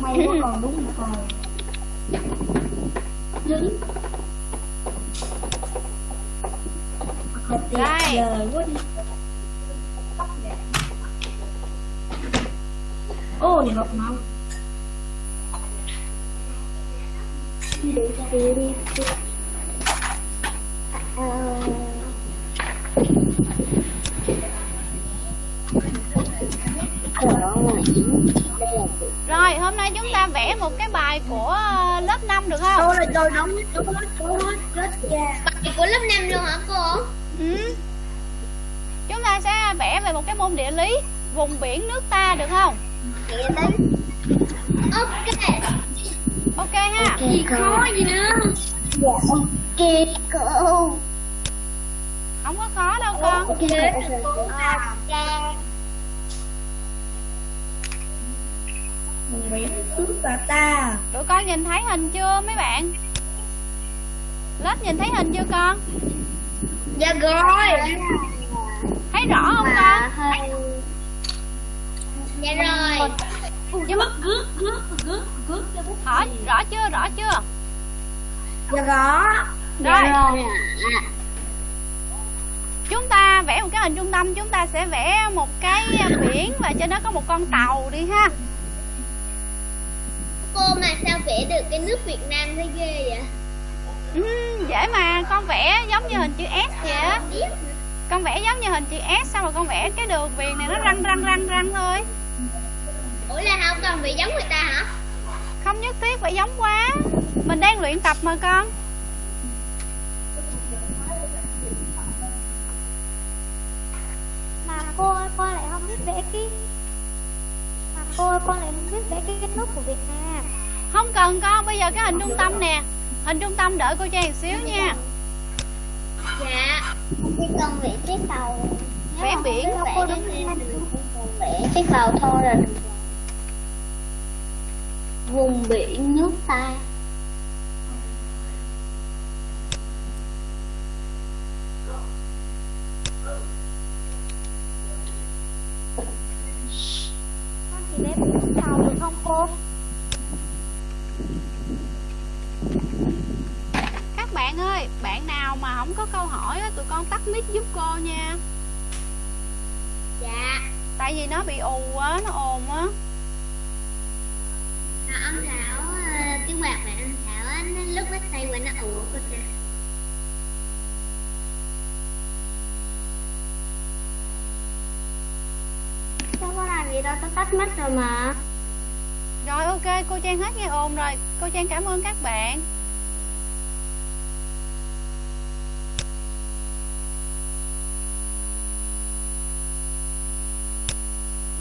May quá còn đúng rồi Đứng thật tuyệt Đây. vời quá đi ô thì học mau rồi hôm nay chúng ta vẽ một cái bài của ờ, lớp 5 được không? Rồi rồi đóng đóng hết đóng hết hết ra Bài của lớp 5 luôn hả cô? ừ. chúng ta sẽ vẽ về một cái môn địa lý vùng biển nước ta được không Ok ok ha Gì khó gì nữa Dạ ok cô. Không có khó đâu con. Ok Ok và ta. Tụi con nhìn thấy hình chưa mấy bạn? Lớp nhìn thấy hình chưa con? Dạ rồi. Thấy rõ không con? Hơi Dạ rồi. Nhưng mà gước gước gước gước cho bút hỏi rõ chưa rõ chưa? Dạ rõ. Rồi. chúng ta vẽ một cái hình trung tâm chúng ta sẽ vẽ một cái biển và trên đó có một con tàu đi ha. Cô mà sao vẽ được cái nước Việt Nam thấy ghê vậy? Ừ, dễ mà. Con vẽ giống như hình chữ S vậy á. Con vẽ giống như hình chữ S xong rồi con vẽ cái đường viền này nó răng răng răng răng thôi ủa là không cần bị giống người ta hả? Không nhất thiết phải giống quá. Mình đang luyện tập mà con. Mà cô ơi con lại không biết vẽ cái mà cô ơi con lại không biết vẽ cái, cái nút của Việt Nam. Không cần con bây giờ cái hình trung tâm nè. Hình trung tâm đợi cô trang xíu nha. Dạ. Chỉ cần vẽ cái Nếu Vẽ biển. thì con vẽ cái cầu thôi là được vùng biển nước ta. Được không cô các bạn ơi bạn nào mà không có câu hỏi á, tụi con tắt mic giúp cô nha. Dạ. Tại vì nó bị ù quá nó ồn á. à, ông thảo cái quạt này ông thảo á nó lúc nó xoay qua nó ủ cô cha sao có làm gì đâu tao tắt mất rồi mà. Rồi ok cô trang hết nghe ồn rồi. Cô trang cảm ơn các bạn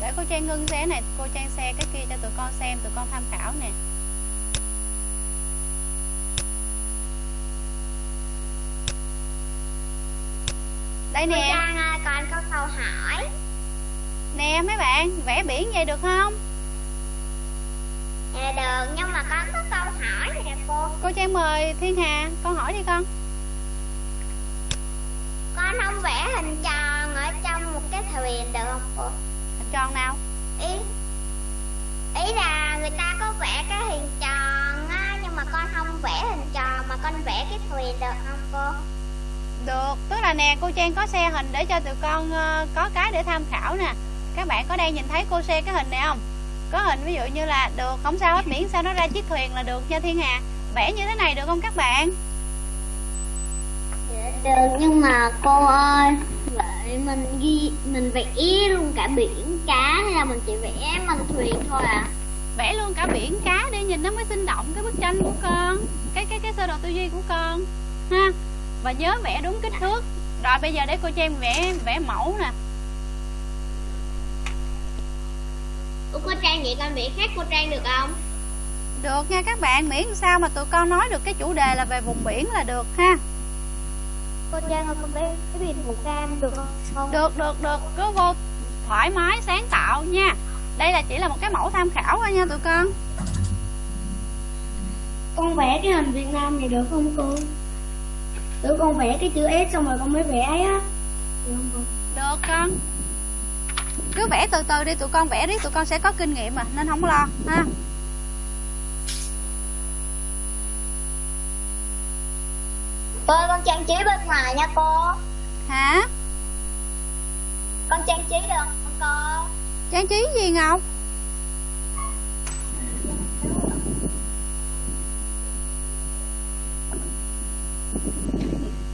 để cô trang ngưng xe này cô trang xe cái kia cho tụi con xem tụi con tham khảo nè. Đây cô nè. Trang ơi con có câu hỏi. Nè mấy bạn vẽ biển vậy được không? Dạ được nhưng mà con có câu hỏi nè cô. Cô trang mời thiên hà con hỏi đi con. Con không vẽ hình tròn ở trong một cái thuyền được không cô tròn nào ý ý là người ta có vẽ cái hình tròn á nhưng mà con không vẽ hình tròn mà con vẽ cái thuyền được không cô Được, tức là nè cô Trang có xe hình để cho tụi con ờ, có cái để tham khảo nè Các bạn có đang nhìn thấy cô xe cái hình này không? Có hình ví dụ như là được, không sao hết miễn sao nó ra chiếc thuyền là được nha Thiên Hà Vẽ như thế này được không các bạn? Được nhưng mà cô ơi vậy mình ghi mình vẽ luôn cả biển cá hay là mình chỉ vẽ bằng thuyền thôi à? Vẽ luôn cả biển cá để nhìn nó mới sinh động cái bức tranh của con Cái cái cái sơ đồ tư duy của con. Ha? Và nhớ vẽ đúng kích thước. Rồi bây giờ để cô Trang vẽ vẽ mẫu nè. Ủa cô Trang vậy con vẽ khác cô Trang được không? Được nha các bạn, miễn sao mà tụi con nói được cái chủ đề là về vùng biển là được ha cô Trang ơi con vẽ cái biển Việt Nam được không? Được, được, được, cứ vô thoải mái, sáng tạo nha. Đây là chỉ là một cái mẫu tham khảo thôi nha tụi con. Con vẽ cái hình Việt Nam này được không cô? Tự con vẽ cái chữ S xong rồi con mới vẽ ấy á. Được không cô? Được con. Cứ vẽ từ từ đi, tụi con vẽ đi, tụi con sẽ có kinh nghiệm mà Nên không lo ha Cô con trang trí bên ngoài nha cô Hả? Con trang trí được không cô Trang trí gì Ngọc?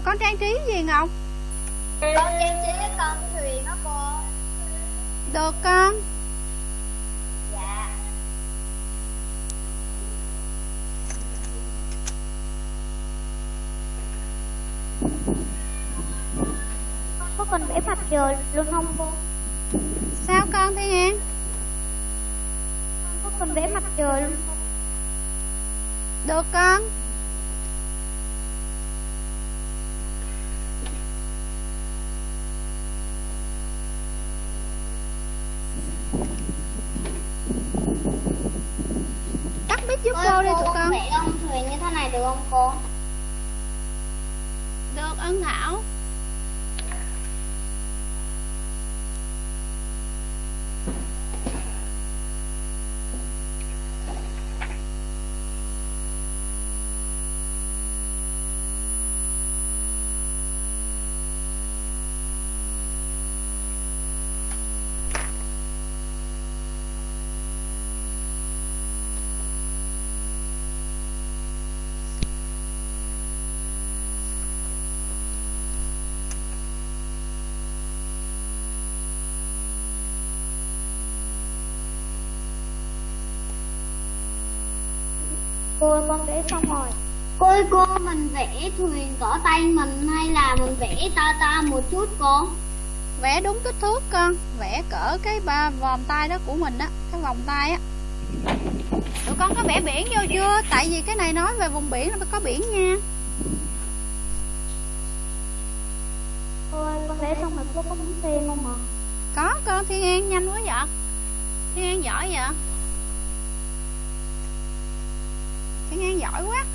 Con trang trí gì Ngọc? Con trang trí con thuyền đó cô Được con Dạ con có trời luôn không cô? Sao con Thiên An? con có cần vẽ mặt trời luôn không Được con. Tắt mic giúp cô đi tụi con. vẽ con thuyền như thế này được không cô? Được Ân Thảo con vẽ xong rồi. Cô ơi cô mình vẽ thuyền cỡ tay mình hay là mình vẽ to to một chút cô? vẽ đúng kích thước con. Vẽ cỡ cái ba vòng tay đó của mình á cái vòng tay á. Tụi con có vẽ biển vô chưa? Tại vì cái này nói về vùng biển là phải có biển nha. Cô ơi con vẽ xong rồi cô có muốn tiền không ạ? có con. Thiên an nhanh quá vậy. Thiên an giỏi vậy thiên an giỏi quá.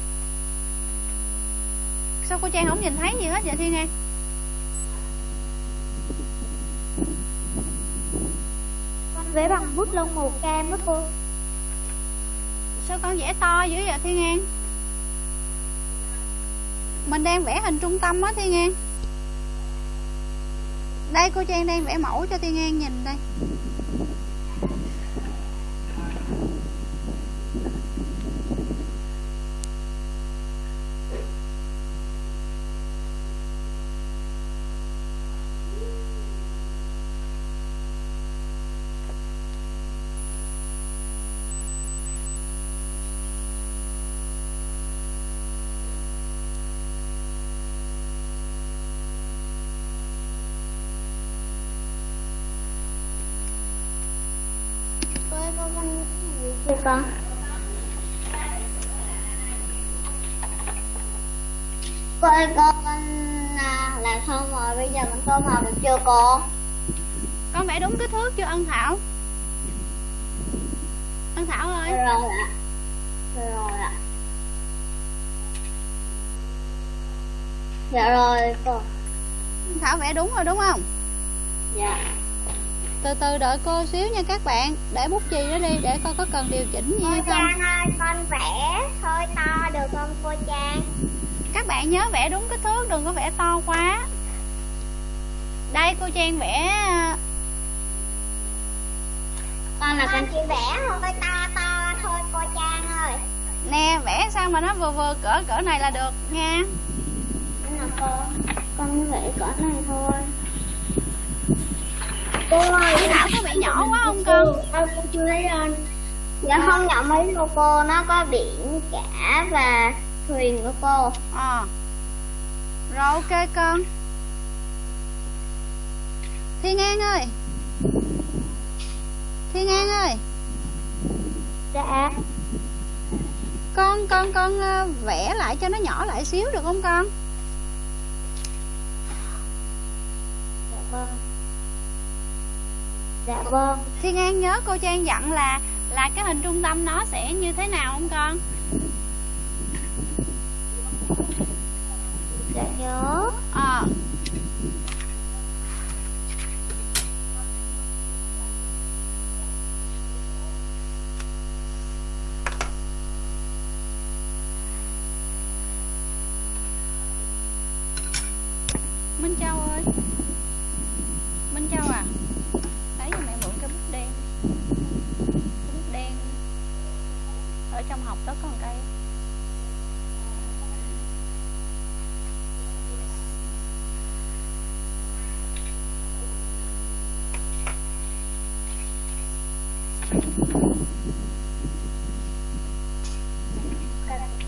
Sao cô trang không nhìn thấy gì hết vậy thiên an? Con vẽ bằng bút lông màu cam đó cô. Sao con vẽ to dữ vậy thiên an? Mình đang vẽ hình trung tâm á thiên an. Đây cô trang đang vẽ mẫu cho thiên an nhìn đây Cô ơi cô con chưa con? Cô ơi cô con à, làm xong rồi bây giờ con tô màu được chưa cô? con vẽ đúng kích thước chưa ân thảo ân thảo ơi Rồi ạ. Rồi ạ. Dạ rồi cô. ân thảo vẽ đúng rồi đúng không Dạ. Từ từ đợi cô xíu nha các bạn để bút chì đó đi để coi có cần điều chỉnh gì hay Cô không Trang ơi, con vẽ hơi to được không cô Trang? các bạn nhớ vẽ đúng kích thước đừng có vẽ to quá đây cô trang vẽ à, Con là con chỉ vẽ hơi to to thôi cô Trang ơi. nè vẽ sao mà nó vừa vừa cỡ cỡ này là được nha là cô. Con vẽ cỡ này thôi. Cô ơi, Cái não có bị nhỏ quá không con? Con chưa thấy anh Dạ không nhỏ mấy đâu cô, nó có biển cả và thuyền của cô. ờ. Rồi ok con. Thiên an ơi. Thiên an ơi. Dạ. Con con con ờ, vẽ lại cho nó nhỏ lại xíu được không con? Dạ vâng Dạ vâng. Thiên an nhớ cô trang dặn là là cái hình trung tâm nó sẽ như thế nào không con? Dạ nhớ. Ờ. à, Châu ơi Minh Châu à Lấy cho mẹ mượn cái bút đen Cái bút đen Ở trong học đó có một cây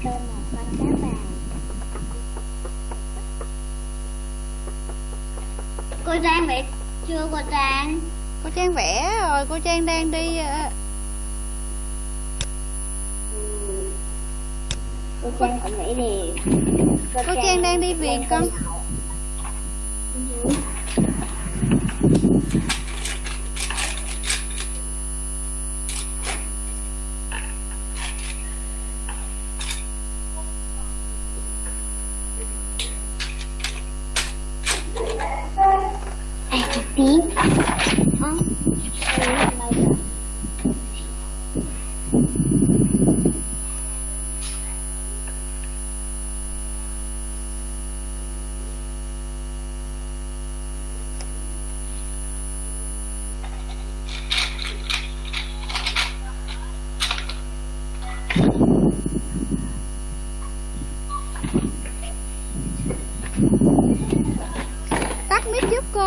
Con một con cá vàng. Cô Trang vẽ chưa cô Trang? Cô Trang vẽ rồi Cô Trang đang đi ờ, Cô Trang cũng vẽ đều. Cô Trang đang đi viền con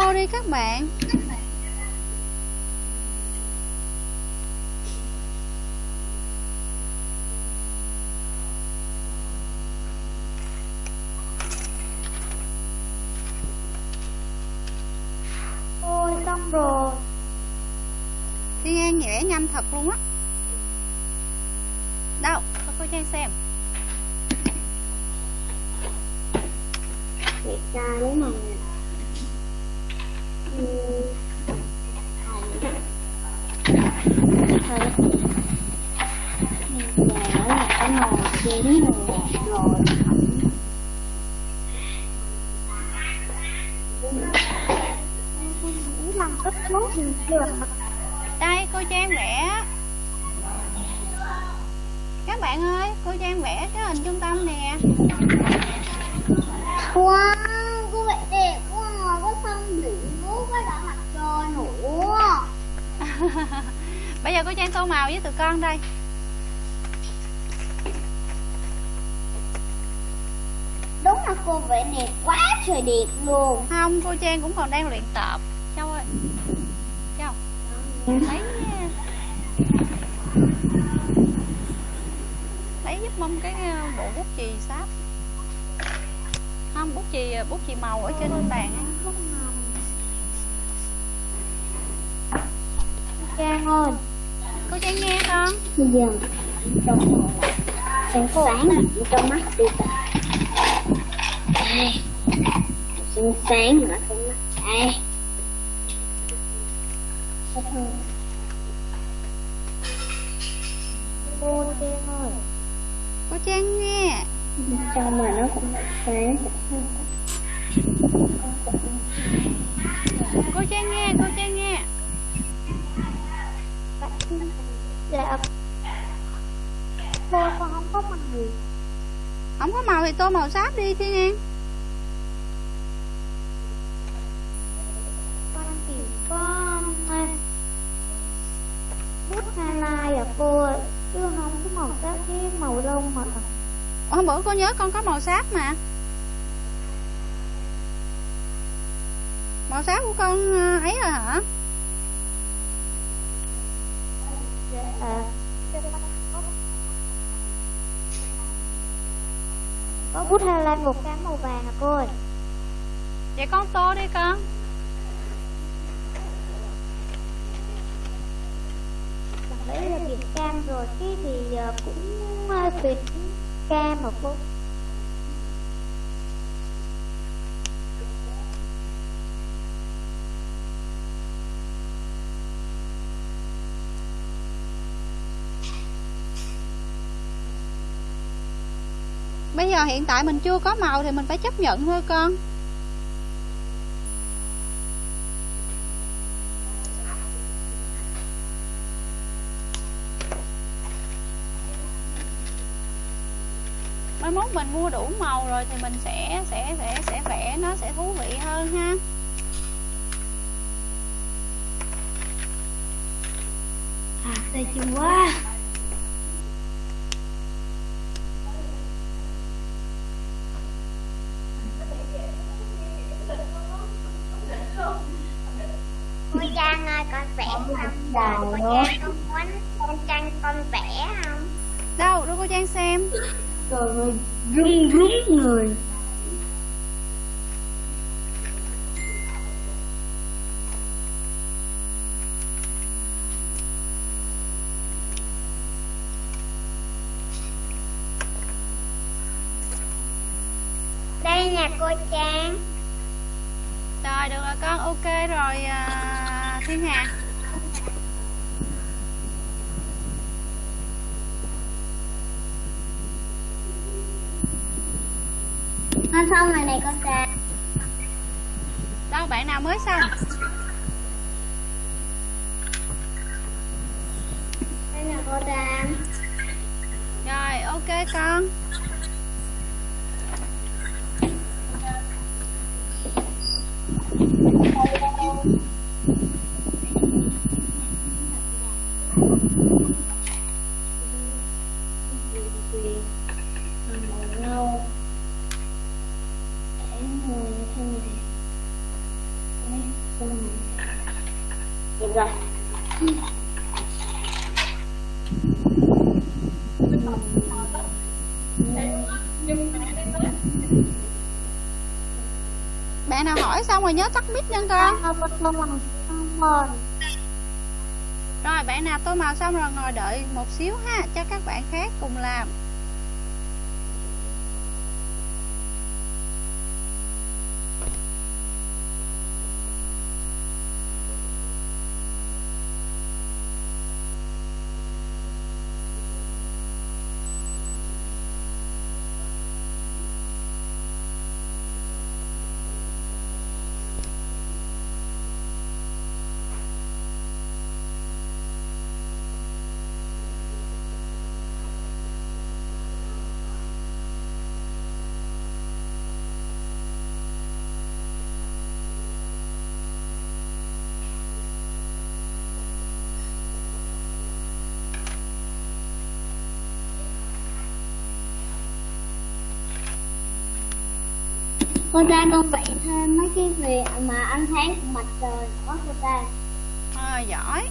giúp đi các bạn xong rồi Thiên An vẽ nhanh thật luôn á Đâu, cho cô Trang xem Đẹp trai đúng không? Ừ. Thôi. Bây giờ là cái nồi chín rồi, rồi nghĩ làm ít tốt thì chưa Đây, cô Trang vẽ Các bạn ơi, cô Trang vẽ cái hình trung tâm nè Wow, cô vẽ đẹp quá, có sông biển nước, có cả mặt trời nữa Bây giờ cô Trang tô màu với tụi con đây. Đúng là cô vẽ đẹp quá trời đẹp luôn. Không, cô Trang cũng còn đang luyện tập Châu ơi Châu Lấy Lấy giúp mâm cái ờ, bộ bút chì sáp Không, bút chì bút chì màu ở trên bàn ấy. Trang ơi Cô Trang nghe con Bây giờ trong sáng trong mắt đi ta Đây Sáng sáng ở trong mắt Đây Có thương cô Trang ơi Cô Trang nghe Trong mà nó cũng sáng Cô Trang nghe, cô Trang nghe dạ cô con không có mặt gì Không có màu thì tô màu sáp đi Thiên An con chỉ có à, bút highlight à cô ơi, chứ không có màu sắc cái màu lông mà Ủa, Hôm bữa cô nhớ con có màu sáp mà. Màu sáp của con ờ, ấy rồi hả? à, có bút highlight một cái màu vàng à cô ơi? Vậy con tô đi con. Đấy là biển cam rồi. Cái thì ờ, cũng ờ, tuyệt cam mà cô Bây giờ hiện tại mình chưa có màu thì mình phải chấp nhận thôi con Mai mốt mình mua đủ màu rồi thì mình sẽ sẽ sẽ sẽ vẽ nó sẽ thú vị hơn ha À, tay chân quá. Cô Trang ơi con vẽ không? Cô nữa. Trang con muốn con Trang con vẽ không? Đâu, đưa cô Trang xem Trời ơi, rung rúng người. Đây nè cô Trang Rồi, được rồi con, ok rồi à, Thiên Hà Con xong rồi này con Trang Đâu, bạn nào mới xong Đây nè cô Trang Rồi, ok con màu nâu để người thế này Đấy, xong rồi. được rồi Rồi nhớ tắt mic nha con Rồi bạn nào tô màu xong rồi ngồi đợi một xíu ha Cho các bạn khác cùng làm Cô ra con vẽ thêm mấy cái việc mà ánh sáng của mặt trời nữa cô ta. À, giỏi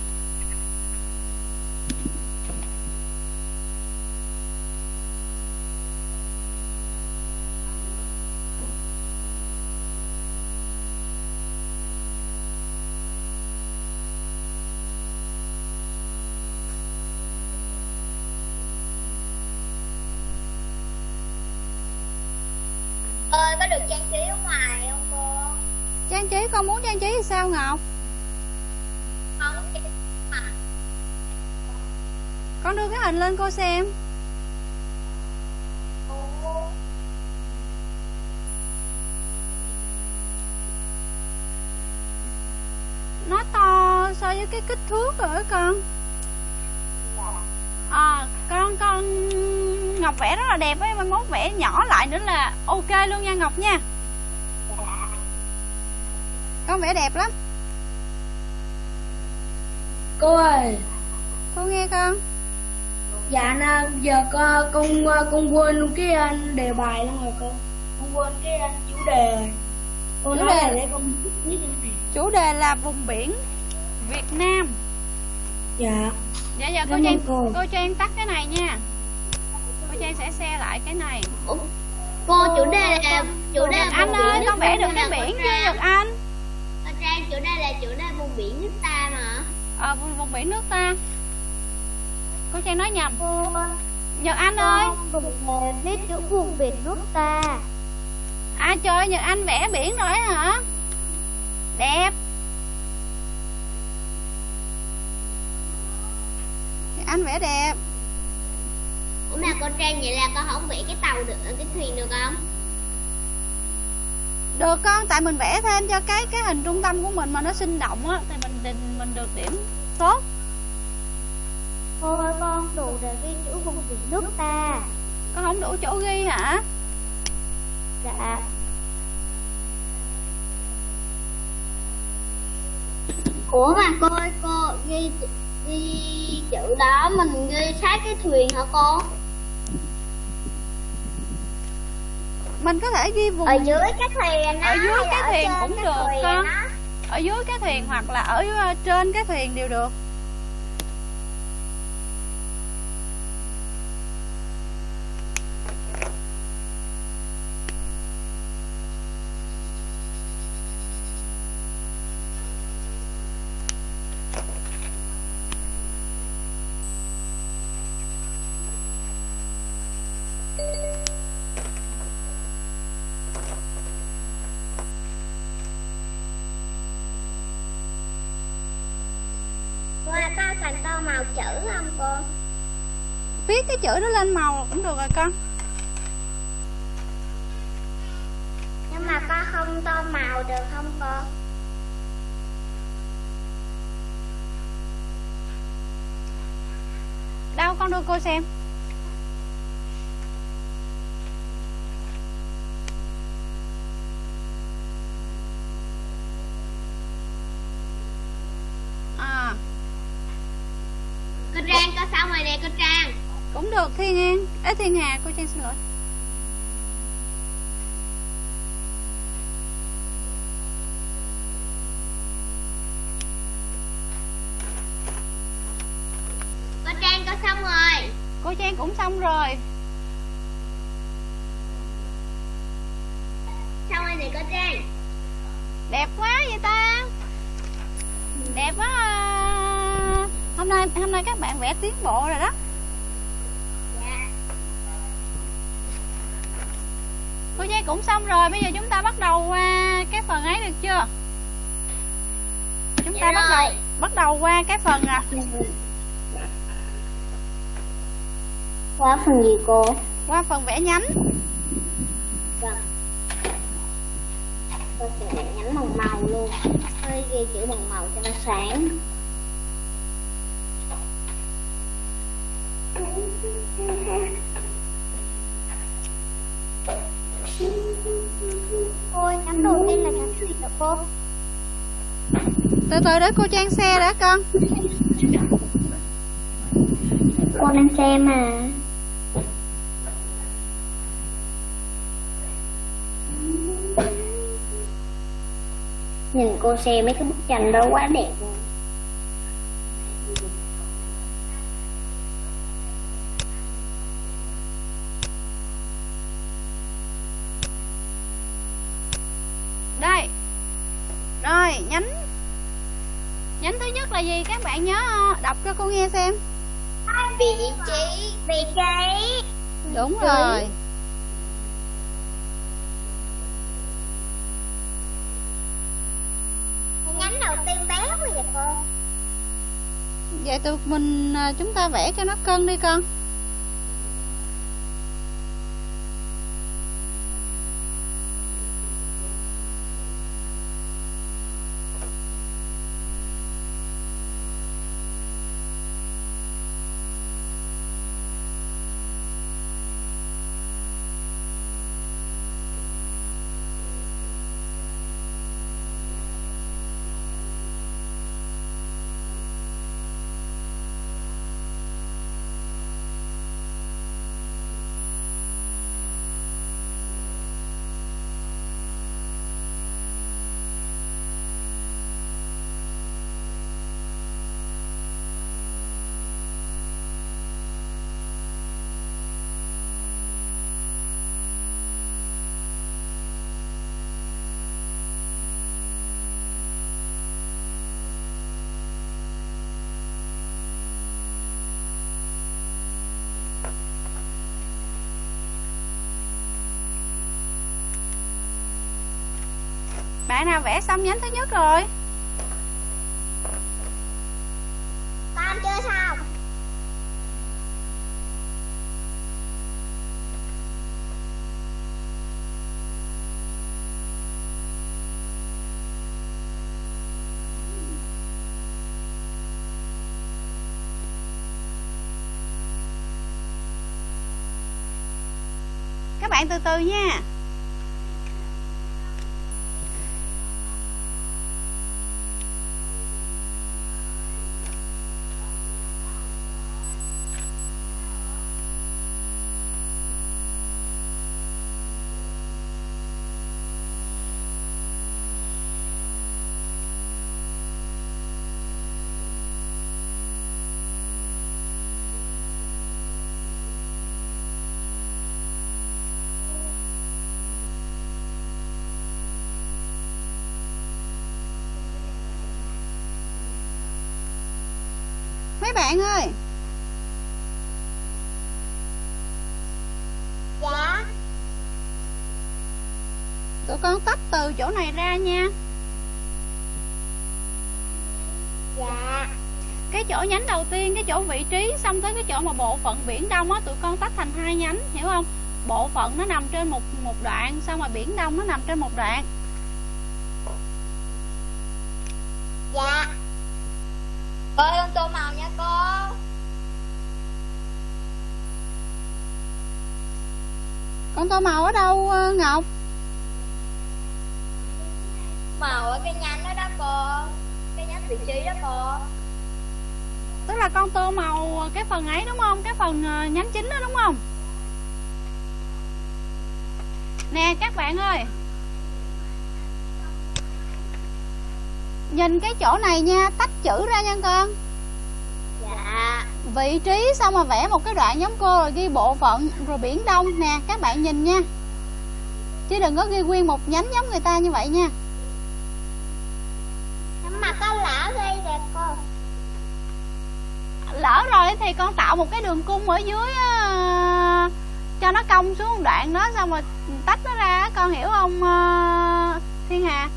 ơi có được trang trí ở ngoài không cô Trang trí con muốn trang trí thì sao Ngọc? Con đưa cái hình lên cô xem. Nó to so với cái kích thước rồi con. À con con Ngọc vẽ rất là đẹp ấy Mai mốt vẽ nhỏ lại nữa là ok luôn nha Ngọc nha Con vẽ đẹp lắm. Cô ơi. Cô nghe con. Dạ na giờ con con con quên luôn cái anh đề bài luôn rồi cô con quên cái anh chủ đề. Rồi cô Chủ nói đề? là để con biết này. Chủ đề là vùng biển Việt Nam. Dạ. Dạ dạ cô Trang cô. cô Trang tắt cái này nha. Cô Trang sẽ share lại cái này. Cô chủ đề là chủ đề Anh ơi con vẽ được cái biển chưa. Nhật Anh Cô Trang chủ đề là chủ đề vùng biển nước ta mà? Ờ vùng, vùng biển nước ta. Cô Trang nói nhầm. Cô Nhật Anh ơi. Con viết chữ vùng biển nước ta. À trời Nhật Anh vẽ biển rồi hả? Đẹp. Nhật Anh vẽ đẹp. Ủa mà cô Trang vậy là con không vẽ cái tàu được cái thuyền được không Được con, tại mình vẽ thêm cho cái cái hình trung tâm của mình mà nó sinh động á Thì mình mình, mình được điểm tốt. Cô ơi con đủ để ghi chữ vùng biển nước ta. Con không đủ chỗ ghi hả? Dạ. Ủa mà cô ơi cô ghi ghi chữ đó mình ghi sát cái thuyền hả cô Mình có thể ghi vùng ở dưới cái thuyền Ở dưới cái thuyền cũng cái được con. Ở dưới cái thuyền hoặc là ở ờ, trên cái thuyền đều được Cô ơi, có cần tô màu chữ không cô Viết cái chữ đó lên màu cũng được rồi con. Nhưng mà con không tô màu được không cô? Đâu con đưa cô xem À cô Trang có xong rồi nè cô Trang được Thiên An Ê Thiên Hà cô Trang xin lỗi. Cô Trang có xong rồi? Cô Trang cũng xong rồi. Xong rồi nè cô Trang. Đẹp quá vậy ta. Đẹp quá à. hôm nay hôm nay các bạn vẽ tiến bộ rồi đó dạ cô Giai cũng xong rồi bây giờ chúng ta bắt đầu qua cái phần ấy được chưa? Chúng ta Dạ bắt đầu rồi. bắt đầu qua cái phần à. Qua phần gì cô? Qua phần vẽ nhánh. Vâng tôi sẽ nhánh bằng màu luôn. Hơi ghi chữ bằng màu cho nó sáng Ôi, nhánh đầu tiên là nhánh gì hả cô? từ từ để cô trang xe đã, con. Cô đang xem mà. Nhìn cô xe mấy cái bức tranh đó quá đẹp. luôn đây rồi nhánh nhánh thứ nhất là gì các bạn nhớ ờ, đọc cho cô nghe xem. Vị trí vị trí. Đúng rồi. Nhánh đầu tiên bé quá vậy cô. Vậy tụi mình à, chúng ta vẽ cho nó cân đi con bạn nào vẽ xong nhánh thứ nhất rồi? Con chưa xong? Các bạn từ từ nha mấy bạn ơi. Dạ. Tụi con tách từ chỗ này ra nha. Dạ. Cái chỗ nhánh đầu tiên cái chỗ vị trí xong tới cái chỗ mà bộ phận biển đông á tụi con tách thành hai nhánh hiểu không? Bộ phận nó nằm trên một một đoạn xong rồi biển đông nó nằm trên một đoạn dạ cô con tô màu nha cô con tô màu ở đâu ờ, ngọc? Màu ở cái nhánh đó đó cô. Cái nhánh vị trí đó cô. Tức là con tô màu cái phần ấy đúng không? Cái phần ờ, nhánh chính đó đúng không? Nè các bạn ơi. Nhìn cái chỗ này nha tách chữ ra nha con vị trí xong mà vẽ một cái đoạn giống cô rồi ghi bộ phận rồi biển đông nè các bạn nhìn nha. Chứ đừng có ghi nguyên một nhánh giống người ta như vậy nha. Mà con lỡ ghi đẹp cô. Lỡ rồi thì con tạo một cái đường cung ở dưới uh, cho nó cong xuống đoạn đó xong rồi tách nó ra con hiểu không ờ, thiên hà?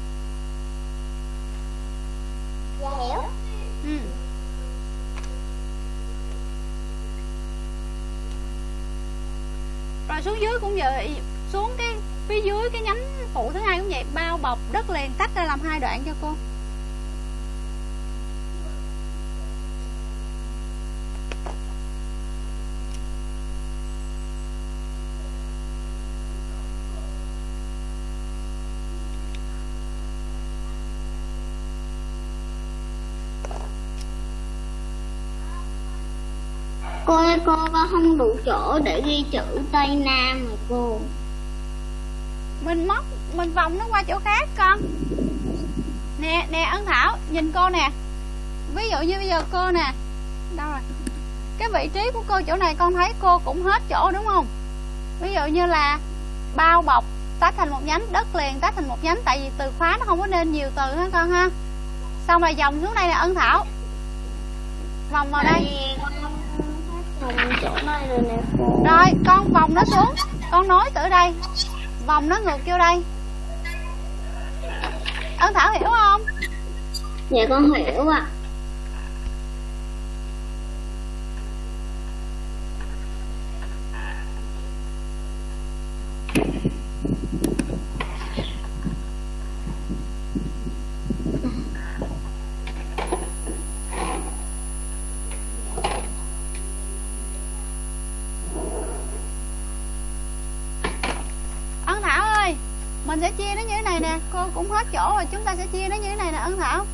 Rồi xuống dưới cũng vậy. Xuống cái, phía dưới cái nhánh phụ thứ hai cũng vậy. Bao bọc đất liền, tách ra làm hai đoạn cho cô cô ơi cô con không đủ chỗ để ghi chữ tây nam rồi cô. Mình móc mình vòng nó qua chỗ khác con. Nè nè ân thảo nhìn cô nè. Ví dụ như bây giờ cô nè. Đâu rồi? Cái vị trí của cô chỗ này con thấy cô cũng hết chỗ đúng không? Ví dụ như là bao bọc tách thành một nhánh đất liền tách thành một nhánh tại vì từ khóa nó không có nên nhiều từ ha con ha? Xong rồi vòng xuống đây là ân thảo. Vòng vào đây chỗ này rồi nè rồi con vòng nó xuống. Con nối từ đây. Vòng nó ngược vô đây. Ân thảo hiểu không? Dạ con hiểu ạ. à thảo ơi mình sẽ chia nó như thế này nè cô cũng hết chỗ rồi chúng ta sẽ chia nó như thế này nè ân thảo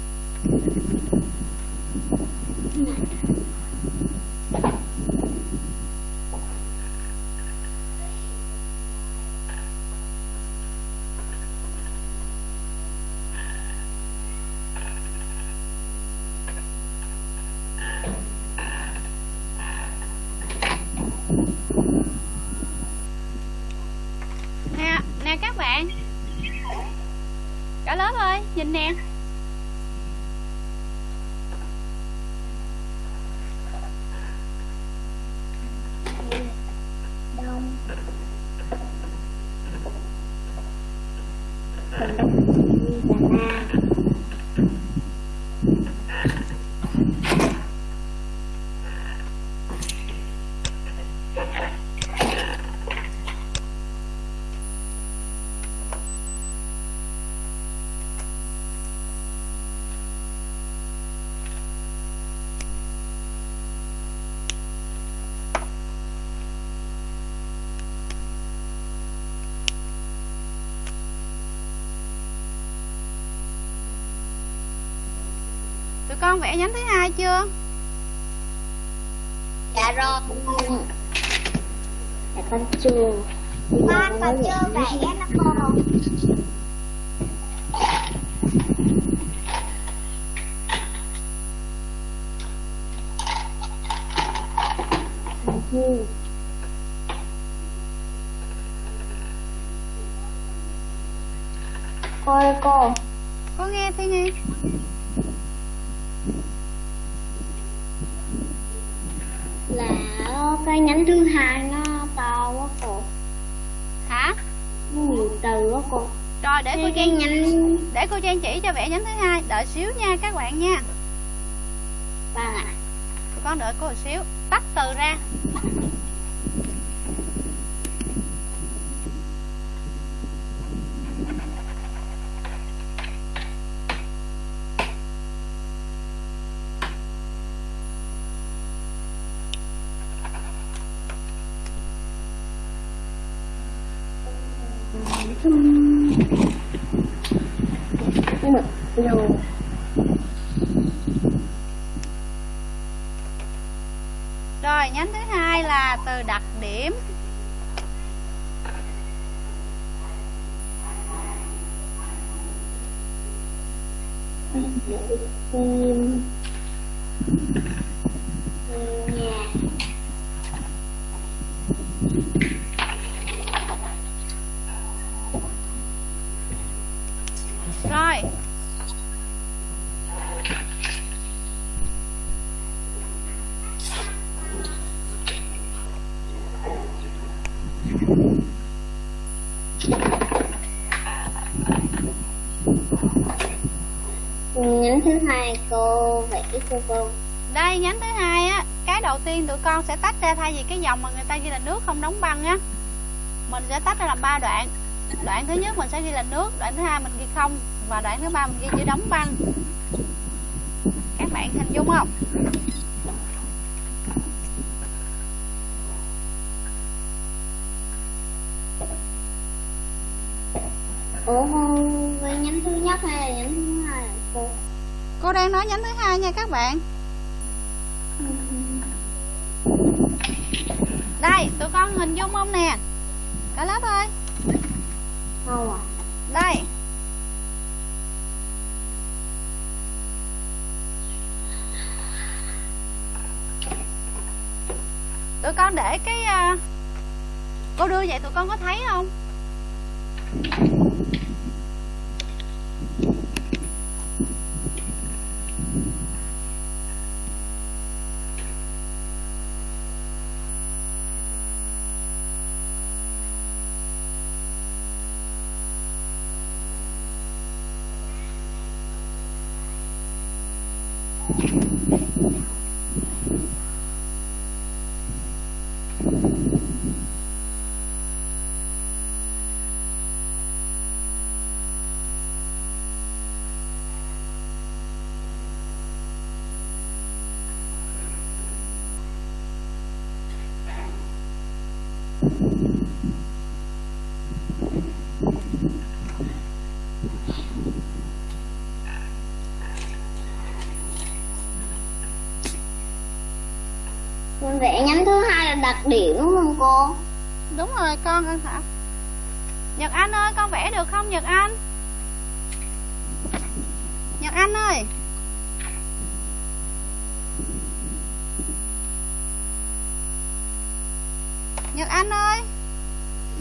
nè nè các bạn cả lớp ơi con vẽ nhánh thứ hai chưa? Dạ rồi. Dạ con chưa. Con còn chưa vẽ nó cô Ừ. Cô ơi cô có nghe thi nghe là cái nhánh thứ hai nó to quá cô hả nó nhiều từ quá cô rồi để cô cái, cái trang nhánh để cô trang chỉ cho vẽ nhánh thứ hai. Đợi xíu nha các bạn nha. Vâng ạ. Tụi con đợi cô một xíu. Tách từ ra nhưng mà rồi rồi nhánh thứ hai là từ đặt điểm tìm nhà rồi nhánh thứ hai cô vẽ cô cô. Đây, nhánh thứ hai á, cái đầu tiên tụi con sẽ tách ra thay vì cái dòng mà người ta ghi là nước không đóng băng á. Mình sẽ tách ra làm ba đoạn. Đoạn thứ nhất mình sẽ ghi là nước, đoạn thứ hai mình ghi không, và đoạn thứ ba mình ghi chữ đóng băng các bạn hình dung không ủa với nhánh thứ nhất hay là nhánh thứ hai hả cô cô đang nói nhánh thứ hai nha các bạn. Đây tụi con hình dung không nè? Cả lớp ơi. Không à. Đây. Tụi con để cái à, cô đưa vậy tụi con có thấy không vẽ nhánh thứ hai là đặc điểm đúng không cô? Đúng rồi, con con hả nhật anh ơi, con vẽ được không, nhật anh? Nhật anh ơi nhật anh ơi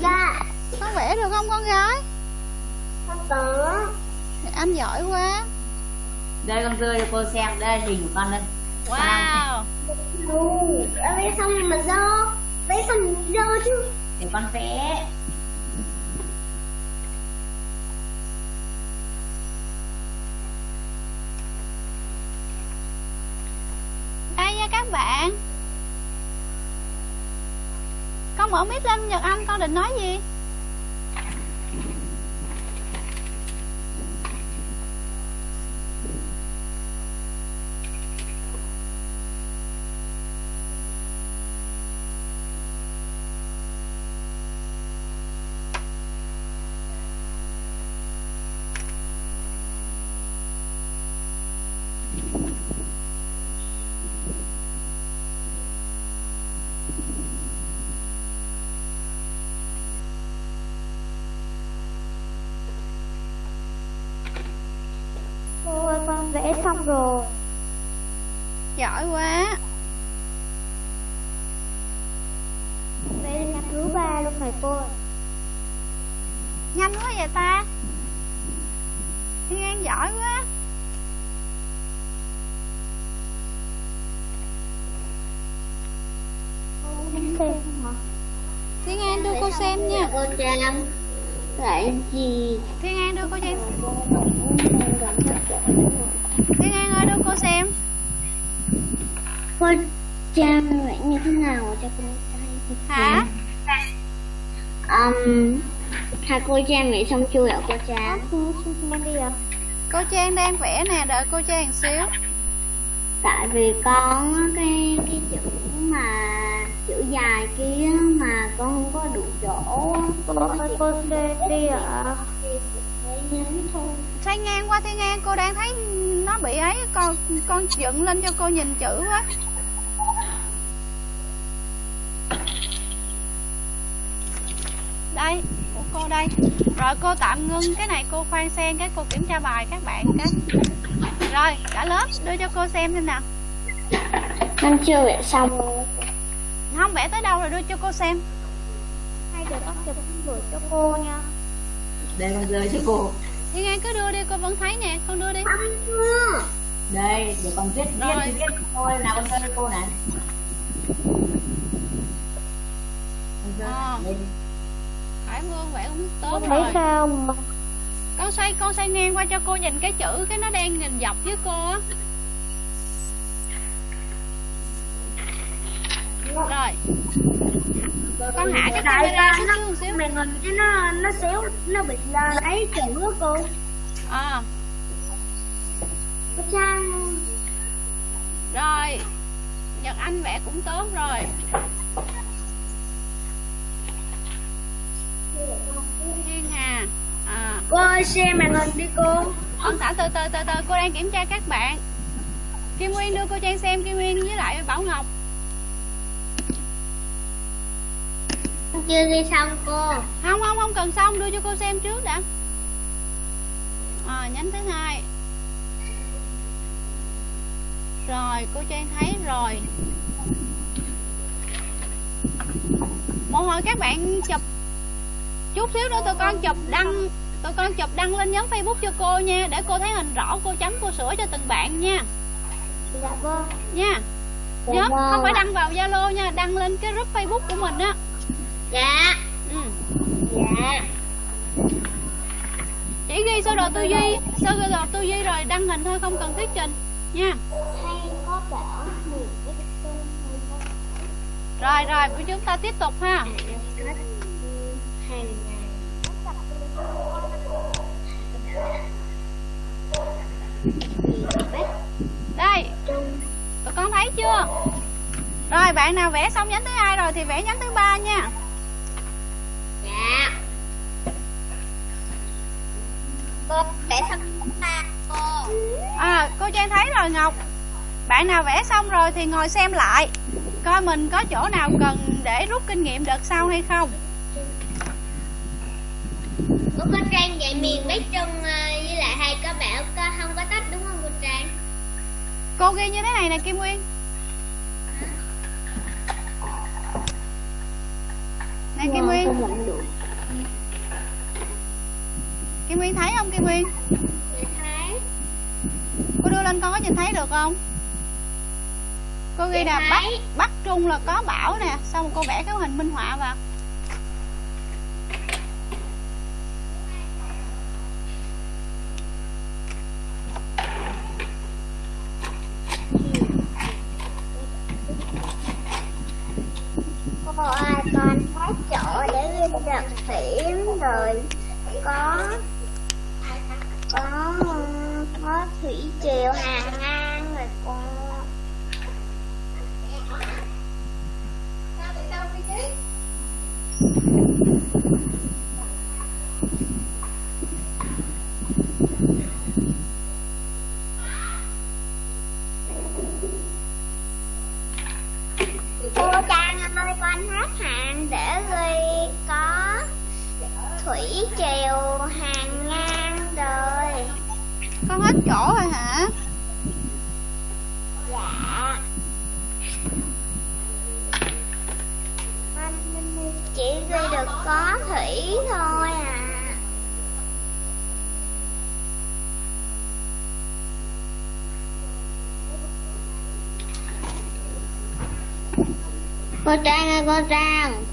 dạ con vẽ được không con gái không có nhật anh giỏi quá rơi cho cô xem đây hình của con đây. Wow. Ừ, vẽ xong rồi mà dơ Vẽ xong dơ chứ. Để con vẽ đây nha các bạn. Con mở mic lên nhật anh con định nói gì Cô ơi con vẽ xong rồi. Giỏi quá. Vẽ đến thứ ba luôn này cô nhanh quá vậy ta? Thiên an giỏi quá. Thiên an đưa cô xem nha. Cô Trang Lại gì? Thiên an đưa cô xem Thiên an ơi đưa cô xem. Cô Trang vẽ như thế nào cho cô thấy hả? Um, hai cô Trang vẽ xong chưa ạ cô Trang? Cô xem đi ạ. Cô trang đang vẽ nè đợi cô trang xíu. Tại vì con cái cái chữ mà chữ dài kia mà con không có đủ chỗ á. Cô đi ạ. Thấy ngang qua thiên an cô đang thấy nó bị ấy con con dựng lên cho cô nhìn chữ quá đây của cô đây. Rồi cô tạm ngưng cái này cô khoan sen cái cô kiểm tra bài các bạn cái. Rồi cả lớp đưa cho cô xem xem nào. Con chưa vẽ xong không vẽ tới đâu rồi đưa cho cô xem. Hay để con chụp gửi cho cô nha. Đây con rơi cho cô thiên an cứ đưa đi cô vẫn thấy nè con đưa đi. Đây để con viết viết Rồi. viết thôi nào con cho cô này. Con Ờ. đây. Hải Vương vẽ cũng tốt Thấy rồi. sao mà con xoay con xoay ngang qua cho cô nhìn cái chữ cái nó đang nhìn dọc với cô á. Rồi con hạ cái camera nó xíu màn hình cái nó nó xéo nó bị là lấy chữ á cô. À, Có sao rồi. Nhật anh vẽ cũng tốt rồi. Thiên hà à. Cô ơi xem màn hình đi cô. Con thả từ từ từ từ cô đang kiểm tra các bạn. Kim nguyên đưa cô trang xem kim nguyên với lại bảo ngọc chưa ghi xong cô? Không không không cần xong đưa cho cô xem trước đã. À, nhánh thứ hai. Rồi cô trang thấy rồi. Một hồi các bạn chụp. Chút xíu nữa tụi con chụp đăng tụi con chụp đăng lên nhóm facebook cho cô nha để cô thấy hình rõ cô chấm cô sửa cho từng bạn nha. Dạ vâng. Nha. Dạ nhớ vâng không phải ạ. đăng vào zalo nha đăng lên cái group facebook của mình á dạ. Ừ. dạ. Chỉ ghi sơ đồ tư duy. Sơ đồ tư duy rồi đăng hình thôi không cần thuyết trình. Nha. Hay có bảo rồi rồi của chúng ta tiếp tục ha. Cách hàng đây. Tụi con thấy chưa? Rồi bạn nào vẽ xong nhánh thứ hai rồi thì vẽ nhánh thứ ba nha dạ cô vẽ xong ba cô. À cô trang thấy rồi ngọc. Bạn nào vẽ xong rồi thì ngồi xem lại. Coi mình có chỗ nào cần để rút kinh nghiệm đợt sau hay không. Cô có trang dạy miền Bắc Trung ờ, với lại hay có bảo có không có tách đúng không cô Trang? Cô ghi như thế này nè kim nguyên. Nè kim nguyên kim nguyên thấy không kim nguyên thấy. Cô đưa lên con có nhìn thấy được không? Cô ghi nè bắc bắc trung là có bảo nè xong cô vẽ cái hình minh họa vào. Con thấy chỗ để ghi được phím rồi. Có có có thủy triều hàng ngang rồi cô. Cô Trang ơi con hết hạn để ghi có thủy triều hàng con hết chỗ rồi hả? Dạ chỉ ghi được có thủy thôi à. Cô trang ơi cô trang.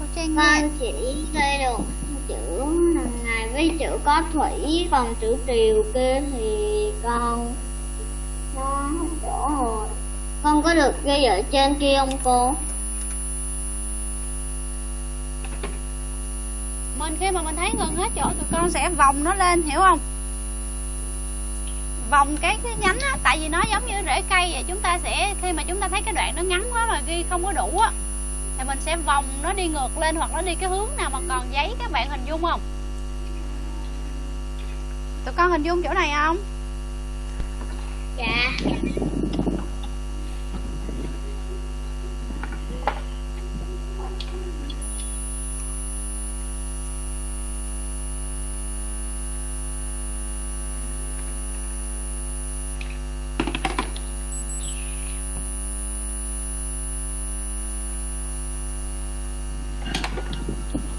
Cô trang nghe. con chỉ ghi được chữ với chữ có thủy, còn chữ triều kia thì con nó chỗ rồi. Con có được ghi ở trên kia không cô? Mình khi mà mình thấy gần hết chỗ tụi con sẽ vòng nó lên, hiểu không? Vòng cái cái nhánh á, tại vì nó giống như rễ cây vậy, chúng ta sẽ, khi mà chúng ta thấy cái đoạn nó ngắn quá mà ghi không có đủ á, thì mình sẽ vòng nó đi ngược lên hoặc nó đi cái hướng nào mà còn giấy các bạn hình dung không? Tụi con hình dung chỗ này không? Dạ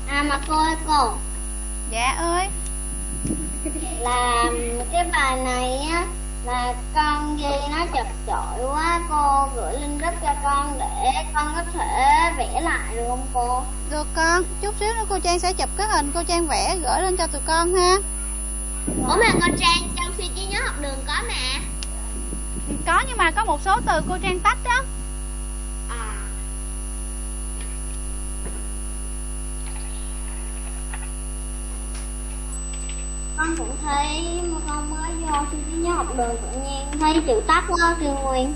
à mà cô ơi cô dạ ơi là cái bài này á là con ghi nó chật chội quá cô gửi link group cho con để con có thể vẽ lại được không cô? Được con chút xíu nữa cô trang sẽ chụp cái hình cô trang vẽ gửi lên cho tụi con ha. Ủa mà con trang trong suy trí nhớ học đường có mà. Có nhưng mà có một số từ cô trang tách đó à con cũng thấy mà con mới vô suy trí nhớ học đường tự nhiên thấy chữ tắt đó kêu nguyên.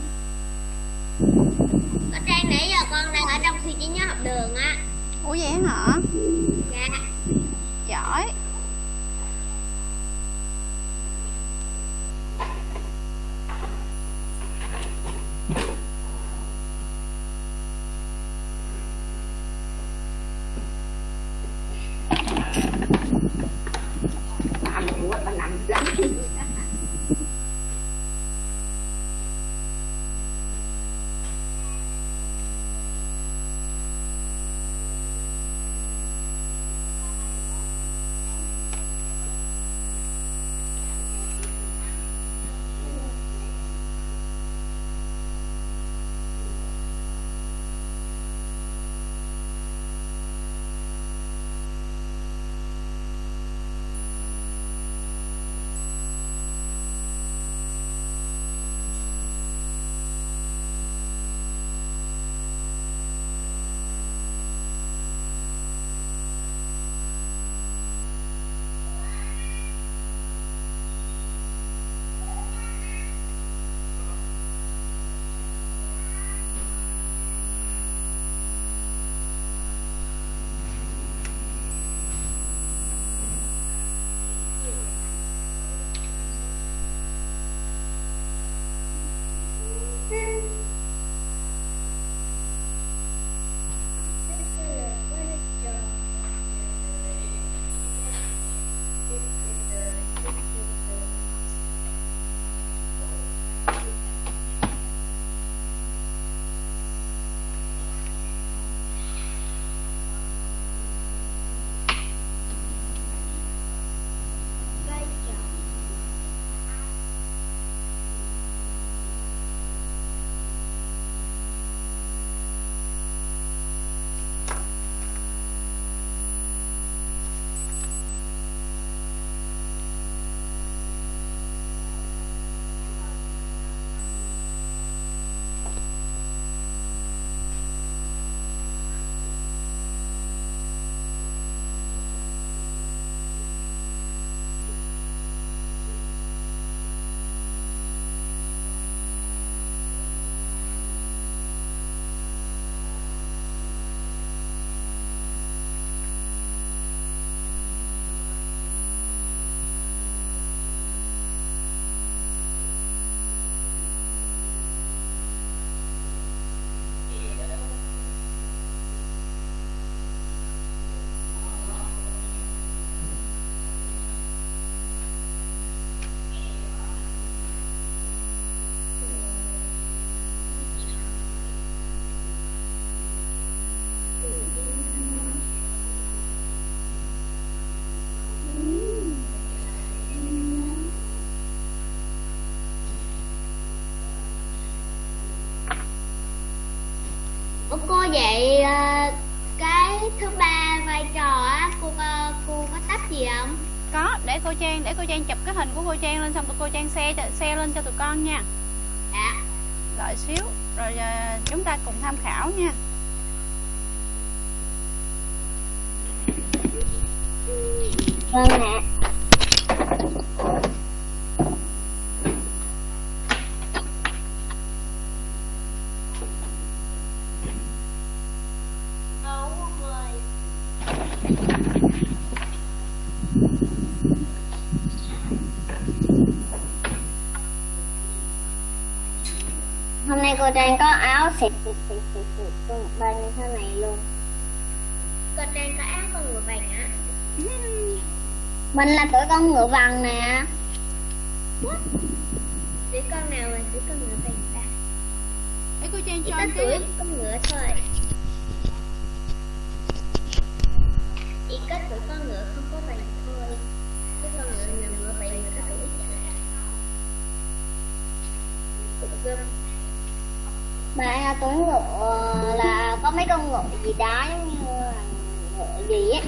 Con trang nãy giờ con đang ở trong suy trí nhớ học đường á. Ủa vậy hả? Dạ. Giỏi để cô trang để cô trang chụp cái hình của cô trang lên xong tụi cô trang xe xe lên cho tụi con nha Dạ. đợi xíu rồi à, chúng ta cùng tham khảo nha Vâng ạ nay cô Trang có áo xịt xịt xịt xịt xịt con một bên như thế này luôn. Cô Trang có áo con ngựa vàng á? Mình là tuổi con ngựa vàng nè. Tuổi con nào là tuổi con ngựa vàng ta? để cô trang cho có cái tuổi con ngựa thôi. Chỉ có tuổi con ngựa không có vàng thôi. Cái con ngựa nào ngựa vàng là có tuổi chả. Bạn là tuổi ngựa là có mấy con ngựa gì đó giống như là ngựa gì á.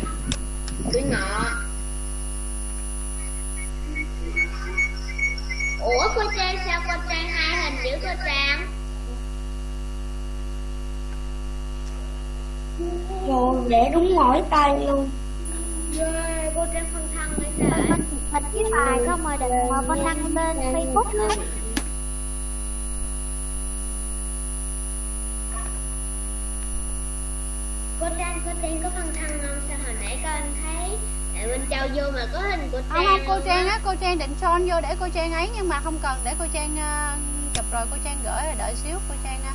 Tuổi ngựa. ủa cô trang sao? Cô trang hai hình dữ cô trang. Rồi để đúng mỗi tay luôn. Yeah, cô trang phân thân sao Mình mình cái bài không mà đừng mà con đăng lên Facebook á cô trang cô trang có phân thân không sao hồi nãy con thấy tại bên châu vô mà có hình cô không trang không cô luôn trang á cô trang định son vô để cô trang ấy nhưng mà không cần để cô trang uh, chụp rồi cô trang gửi rồi đợi xíu cô trang á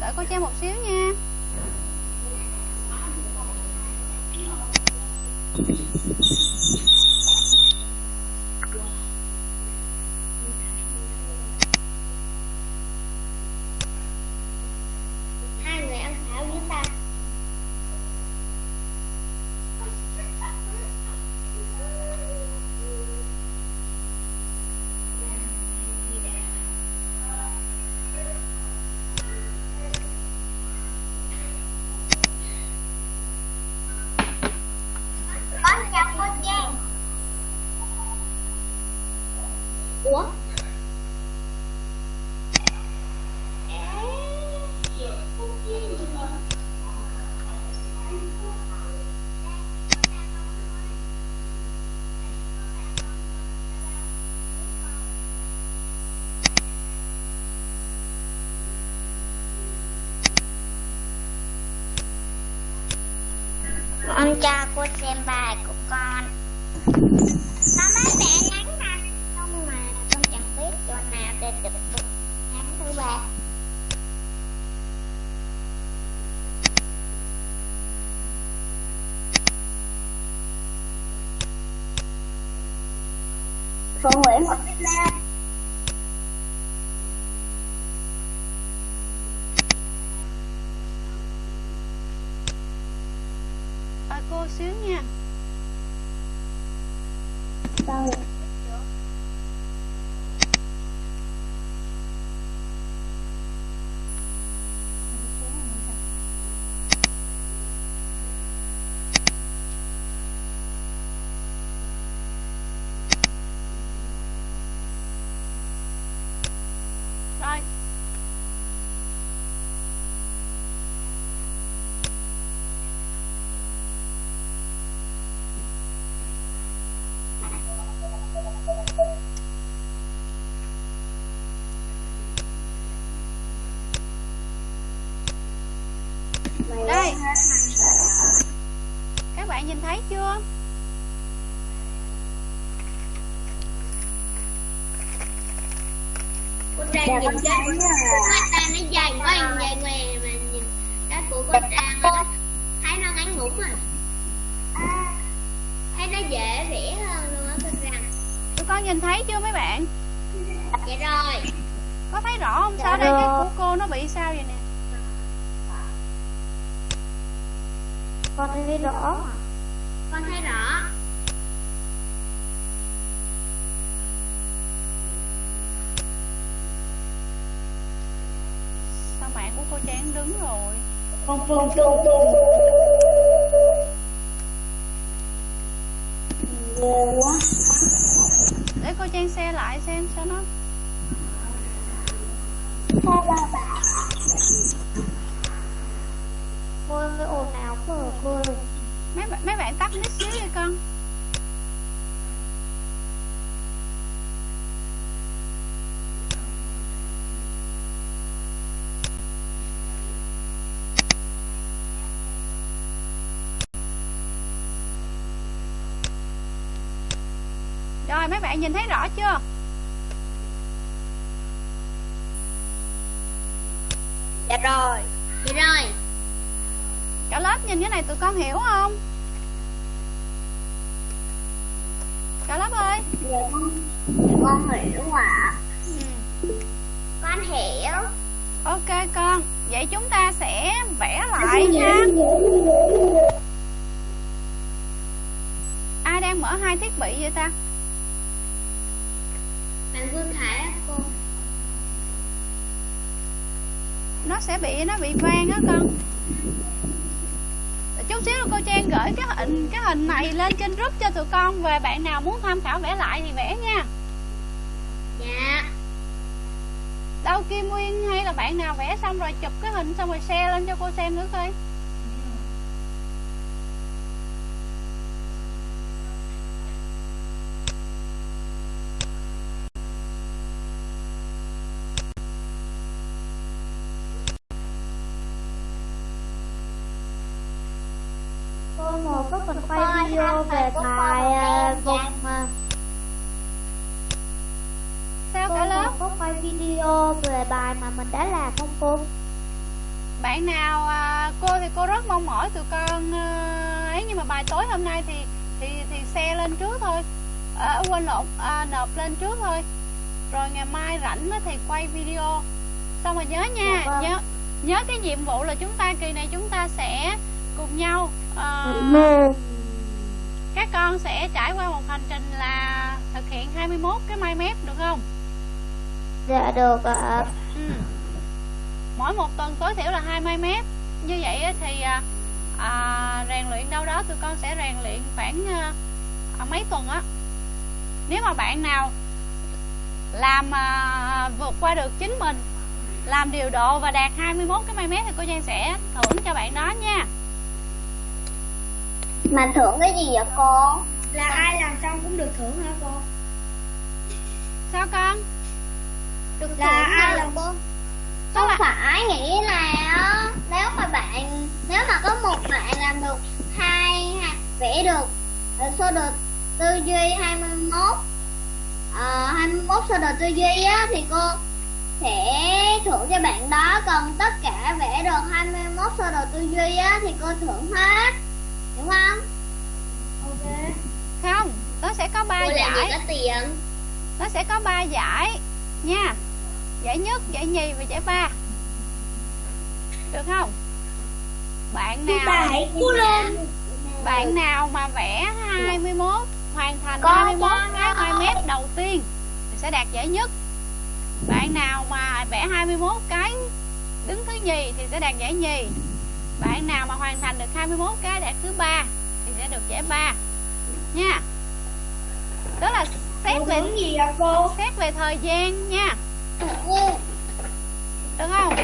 đợi cô trang một xíu nha hai người ăn thảo với ta con chào cô Trang ủa con cho cô xem bài của con có mấy bạn nhắn ha không mà con chẳng biết chỗ nào để được được nhắn thứ ba Phụ Nguyễn một cái Lan à, cô xíu nha Đâu rồi đây các bạn nhìn thấy chưa? Cô Trang nhìn cái của người ta nó dài quá dài ngoe mà nhìn cái của cô Trang á, thấy nó ngắn ngủn à? Thấy nó dễ vẽ hơn luôn á cô Trang. Tụi con nhìn thấy chưa mấy bạn? Dạ rồi. Có thấy rõ không? Sao đây? Cái của cô nó bị sao vậy nè? Con thấy rõ mà con thấy rõ sao mạng của cô trang đứng rồi con phương phương phương ghê quá để cô trang xe lại xem sao nó. Cô ơi, ồn ào quá à cô ơi. Mấy bạn mấy bạn tắt nít xíu đi con. Rồi mấy bạn nhìn thấy rõ chưa? Dạ rồi. Dạ rồi. Cả lớp nhìn cái này tụi con hiểu không? Cả lớp ơi. Con hiểu ạ. Ừ. con hiểu. Ok con. Vậy chúng ta sẽ vẽ lại nha ai đang mở hai thiết bị vậy ta bạn Vương Khải á cô nó sẽ bị nó bị vang á con. Chút xíu cô Trang gửi cái hình cái hình này lên trên group cho tụi con về bạn nào muốn tham khảo vẽ lại thì vẽ nha. Dạ. Đâu Kim Nguyên hay là bạn nào vẽ xong rồi chụp cái hình xong rồi share lên cho cô xem nữa coi cô một có mình quay Coi video tham về khảo của bài con à, một vùng em à, sao cô cả lớp một có quay video về bài mà mình đã làm không cô? Bạn nào à, cô thì cô rất mong mỏi tụi con à, ấy nhưng mà bài tối hôm nay thì thì thì xe lên trước thôi. À, quên lộn à, nộp lên trước thôi. Rồi ngày mai rảnh thì quay video. Xong rồi nhớ nha Dạ vâng. nhớ nhớ cái nhiệm vụ là chúng ta kỳ này chúng ta sẽ cùng nhau à, các con sẽ trải qua một hành trình là thực hiện 21 cái mai mép được không dạ được ạ. Ừ. Mỗi một tuần tối thiểu là hai mai mép. Như vậy á thì à, à, rèn luyện đâu đó tụi con sẽ rèn luyện khoảng à, à, mấy tuần á. Nếu mà bạn nào làm à, vượt qua được chính mình Làm điều độ và đạt 21 cái mai mép thì cô Giang sẽ thưởng cho bạn đó nha. Mà thưởng cái gì vậy cô? Là ai làm xong cũng được thưởng hả cô? Sao con? Được Là ai? làm cô. Không là- phải nghĩ là nếu mà bạn nếu mà có một bạn làm được hai ha- vẽ được ờ, sơ đồ tư duy 21 uh, 21 sơ đồ tư duy á thì cô sẽ thưởng cho bạn đó. Còn tất cả vẽ được 21 sơ đồ tư duy á thì cô thưởng hết. Đúng không? Ok. Không, nó sẽ có ba giải. có tiền? Nó sẽ có ba giải nha Giải nhất, giải nhì và giải ba. Được không? Bạn nào bạn nào mà vẽ 21 hoàn thành Có 21 cho cái nó. 2 mét đầu tiên thì sẽ đạt giải nhất. Bạn nào mà vẽ 21 cái đứng thứ nhì thì sẽ đạt giải nhì. Bạn nào mà hoàn thành được 21 cái đạt thứ ba thì sẽ được giải ba. Nha. Đó là xét về gì vậy cô? xét về thời gian nha Được không?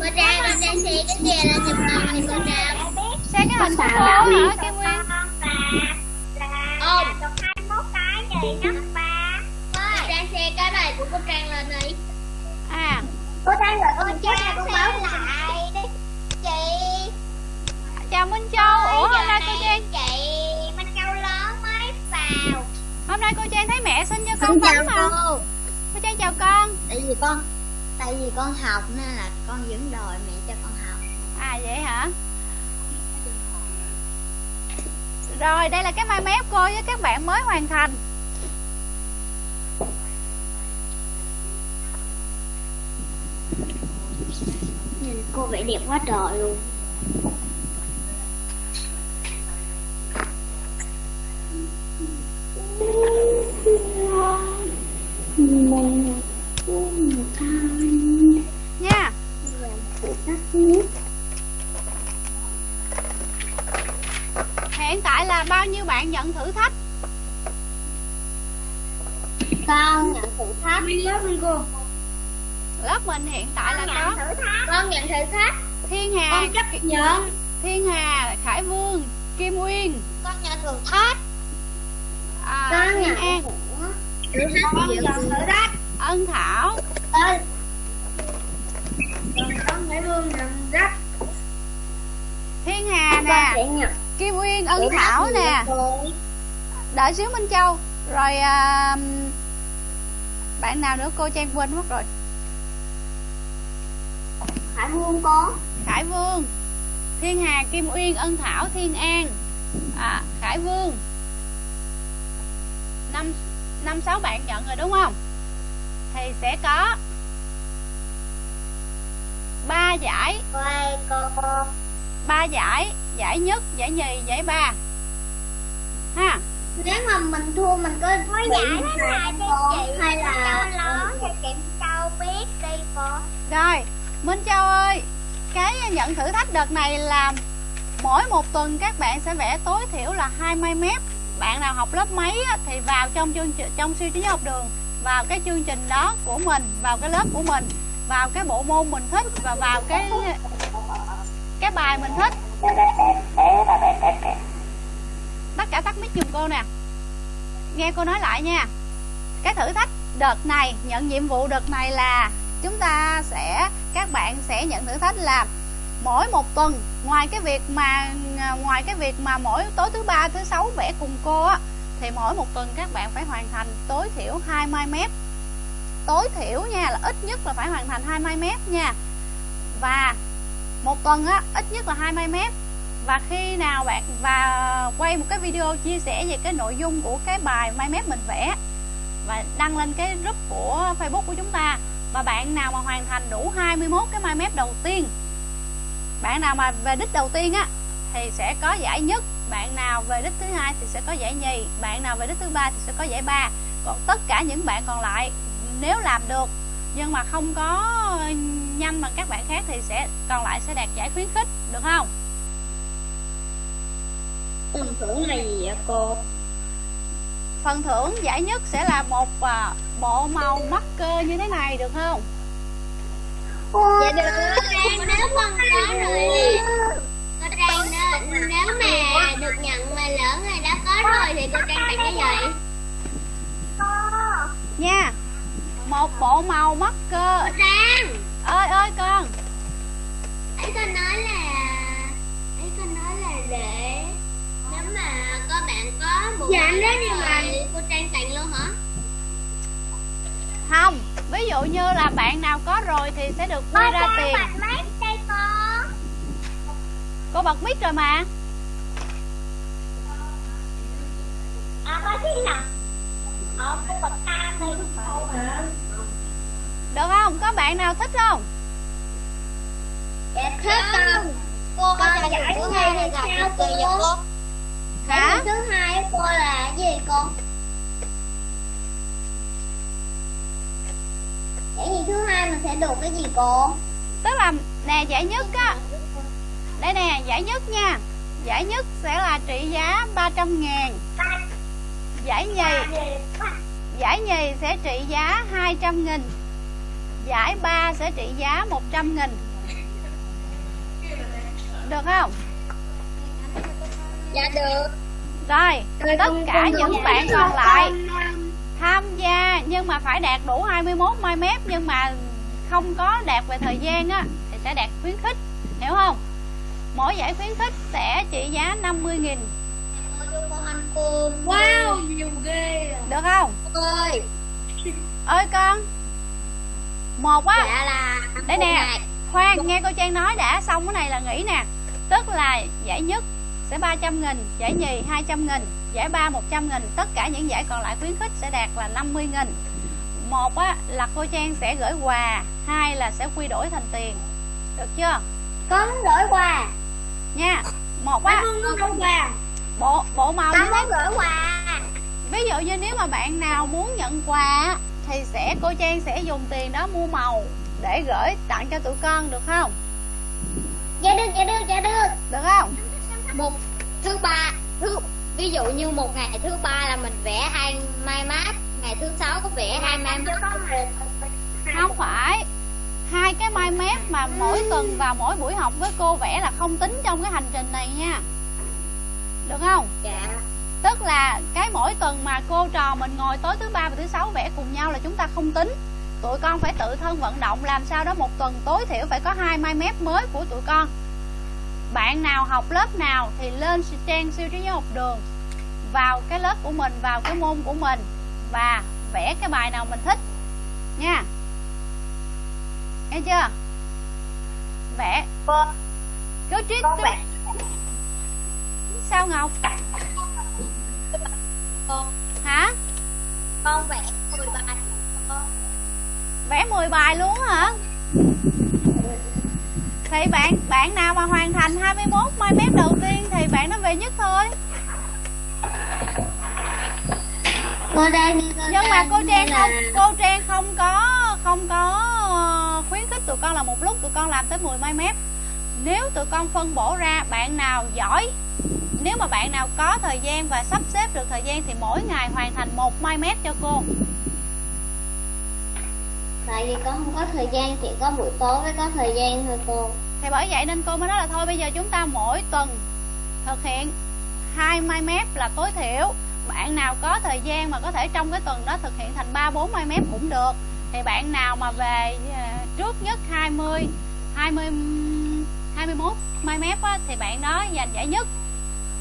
Cô trang cô trang xì cái kia lên giùm con thì cô trang xem cái hình cô vậy? hả Kim Nguyên? Ôm Được 21 cái gì nhắc ba Cô Trang xe cái này của cô Trang lên đi à. Cô Trang rồi cô Trang con báo lại đi Chị? Chào Minh Châu. Ủa hôm nay cô Trang Chị hôm nay cô Trang thấy mẹ xin cho con bánh mà. cô. Cô Trang chào con. Tại vì con Tại vì con học nên là con vẫn đòi mẹ cho con học. À vậy hả? Rồi đây là cái mai mép cô với các bạn mới hoàn thành. Nhìn cô vẽ đẹp quá trời luôn nha. Hiện tại là bao nhiêu bạn nhận thử thách? Con nhận thử thách. Lớp đi cô Lớp mình hiện tại là có thử thách. Con nhận thử thách. Thiên Hà con chấp nhận. Thiên Hà, Khải Vương, Kim Nguyên Con nhận thử thách à, nhận An, Ân Thảo. Thiên Hà nè. Kim Nguyên, Ân Thảo nè? Đợi xíu Minh Châu. Rồi à, Bạn nào nữa cô Trang quên mất rồi. Hải Vương có. Khải Vương. Thiên Hà, Kim Uyên, Ân Thảo, Thiên An. À, Khải Vương năm năm sáu bạn nhận rồi đúng không? Thì sẽ có ba giải. Ba giải giải nhất giải nhì giải ba. Ha? Nếu mà mình thua mình có bị giải đó là cho chị Hay là cho chị Châu biết đi cô Rồi, Minh Châu ơi, cái nhận thử thách đợt này là mỗi một tuần các bạn sẽ vẽ tối thiểu là 20 mét. Bạn nào học lớp mấy thì vào trong chương trình trong siêu trí nhớ học đường, vào cái chương trình đó của mình, vào cái lớp của mình, vào cái bộ môn mình thích và vào cái cái bài mình thích. Tất cả tắt mic giùm cô nè. Nghe cô nói lại nha. Cái thử thách đợt này nhận nhiệm vụ đợt này là chúng ta sẽ các bạn sẽ nhận thử thách là mỗi một tuần, ngoài cái việc mà à, ngoài cái việc mà mỗi tối thứ ba, thứ sáu vẽ cùng cô á, thì mỗi một tuần các bạn phải hoàn thành tối thiểu 20 mét tối thiểu nha là ít nhất là phải hoàn thành 20 mét nha. Và một tuần á, ít nhất là 20 mét và khi nào bạn, và quay một cái video chia sẻ về cái nội dung của cái bài mai mép mình vẽ và đăng lên cái group của Facebook của chúng ta, và bạn nào mà hoàn thành đủ 21 cái mai mép đầu tiên bạn nào mà về đích đầu tiên á thì sẽ có giải nhất. Bạn nào về đích thứ hai thì sẽ có giải nhì. Bạn nào về đích thứ ba thì sẽ có giải ba. Còn tất cả những bạn còn lại nếu làm được nhưng mà không có nhanh bằng các bạn khác thì sẽ còn lại sẽ đạt giải khuyến khích được không? Phần thưởng là gì vậy cô? Phần thưởng giải nhất sẽ là một à, bộ màu marker như thế này được không dạ được Trang nếu con có rồi. Nè cô Trang nếu, nếu mà được nhận mà lỡ người đã có rồi thì cô Trang tặng cái gì nha. Một bộ màu marker cô Trang. Ơi ơi con. Ấy con nói là ấy con nói là để nếu mà có bạn có một Dạ, nếu đó như mà- cô Trang tặng luôn hả không ví dụ như là bạn nào có rồi thì sẽ được quy ra tiền. đây cô. Bật mic rồi mà. À có gì nào. Ờ cô bật cam đi được không? Có bạn nào thích không? Dạ thích con cô con là giải thứ hai thì gặp được kỳ vậy cô? Hả? thứ hai của cô là gì cô giải gì thứ hai mình sẽ được cái gì cô? Tức là nè giải nhất á. Đây nè giải nhất nha. Giải nhất sẽ là trị giá 300 ngàn. Giải nhì giải nhì sẽ trị giá 200 nghìn. Giải ba sẽ trị giá 100 nghìn. Được không? Dạ được. Rồi tất cả những bạn còn lại tham gia nhưng mà phải đạt đủ 21 mai mép nhưng mà không có đạt về thời gian á thì sẽ đạt khuyến khích hiểu không? Mỗi giải khuyến khích sẽ trị giá 50 nghìn. Wow, nhiều ghê à. được không? Ơi. Ơi con. Một á. Dạ là đây một nè khoan nghe cô Trang nói đã xong cái này là nghỉ nè. Tức là giải nhất sẽ 300 nghìn giải nhì 200 nghìn giải ba 100 nghìn. Tất cả những giải còn lại khuyến khích sẽ đạt là 50 nghìn. Một á là cô Trang sẽ gửi quà. Hai là sẽ quy đổi thành tiền. Được chưa? Con gửi quà. Nha một á. Con quà. bộ bộ màu con muốn gửi quà. Ví dụ như nếu mà bạn nào muốn nhận quà á, thì sẽ cô Trang sẽ dùng tiền đó mua màu để gửi tặng cho tụi con được không? Dạ được dạ được dạ được. Được không một thứ ba thứ ví dụ như một ngày thứ ba là mình vẽ hai mai mát ngày thứ sáu có vẽ hai mai mát. không phải hai cái mai mép mà mỗi tuần vào mỗi buổi học với cô vẽ là không tính trong cái hành trình này nha. Được không? Dạ. Tức là cái mỗi tuần mà cô trò mình ngồi tối thứ ba và thứ sáu vẽ cùng nhau là chúng ta không tính. Tụi con phải tự thân vận động làm sao đó một tuần tối thiểu phải có hai mai mép mới của tụi con bạn nào học lớp nào thì lên trang siêu trí nhớ học đường vào cái lớp của mình vào cái môn của mình và vẽ cái bài nào mình thích. Nha. Nghe chưa? Vẽ. Cứ triết con vẽ. Sao ngọc? Hả? Con vẽ mười bài. Con vẽ 10 bài luôn hả thì bạn bạn nào mà hoàn thành 21 mai mép đầu tiên thì bạn nó về nhất thôi. Cô đang nhưng mà cô trang không cô trang không có không có ờ, khuyến khích tụi con là một lúc tụi con làm tới 10 mai mép. Nếu tụi con phân bổ ra bạn nào giỏi nếu mà bạn nào có thời gian và sắp xếp được thời gian thì mỗi ngày hoàn thành một mai mép cho cô tại vì con không có thời gian chỉ có buổi tối mới có thời gian thôi cô. Thì bởi vậy nên cô mới nói là thôi bây giờ chúng ta mỗi tuần thực hiện hai mai mép là tối thiểu. Bạn nào có thời gian mà có thể trong cái tuần đó thực hiện thành 3 4 mai mép cũng được. Thì bạn nào mà về à, trước nhất 20 20 21 mai mép á, thì bạn đó giành giải nhất.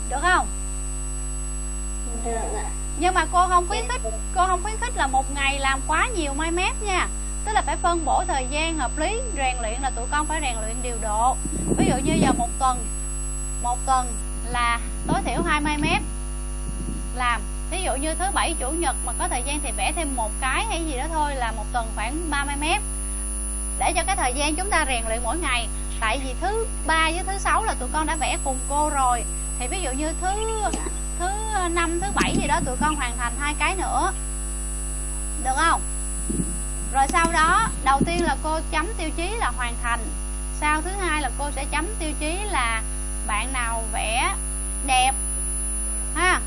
Được không? Được ạ. Nhưng mà cô không khuyến khích cô không khuyến khích là một ngày làm quá nhiều mai mép nha tức là phải phân bổ thời gian hợp lý, rèn luyện là tụi con phải rèn luyện điều độ. Ví dụ như giờ một tuần một tuần là tối thiểu hai mét làm. Ví dụ như thứ bảy, chủ nhật mà có thời gian thì vẽ thêm một cái hay gì đó thôi là một tuần khoảng 30 mét. Để cho cái thời gian chúng ta rèn luyện mỗi ngày. Tại vì thứ ba với thứ sáu là tụi con đã vẽ cùng cô rồi. Thì ví dụ như thứ thứ năm, thứ bảy gì đó tụi con hoàn thành hai cái nữa. Được không? Rồi sau đó đầu tiên là cô chấm tiêu chí là hoàn thành. Sau thứ hai là cô sẽ chấm tiêu chí là bạn nào vẽ đẹp ha?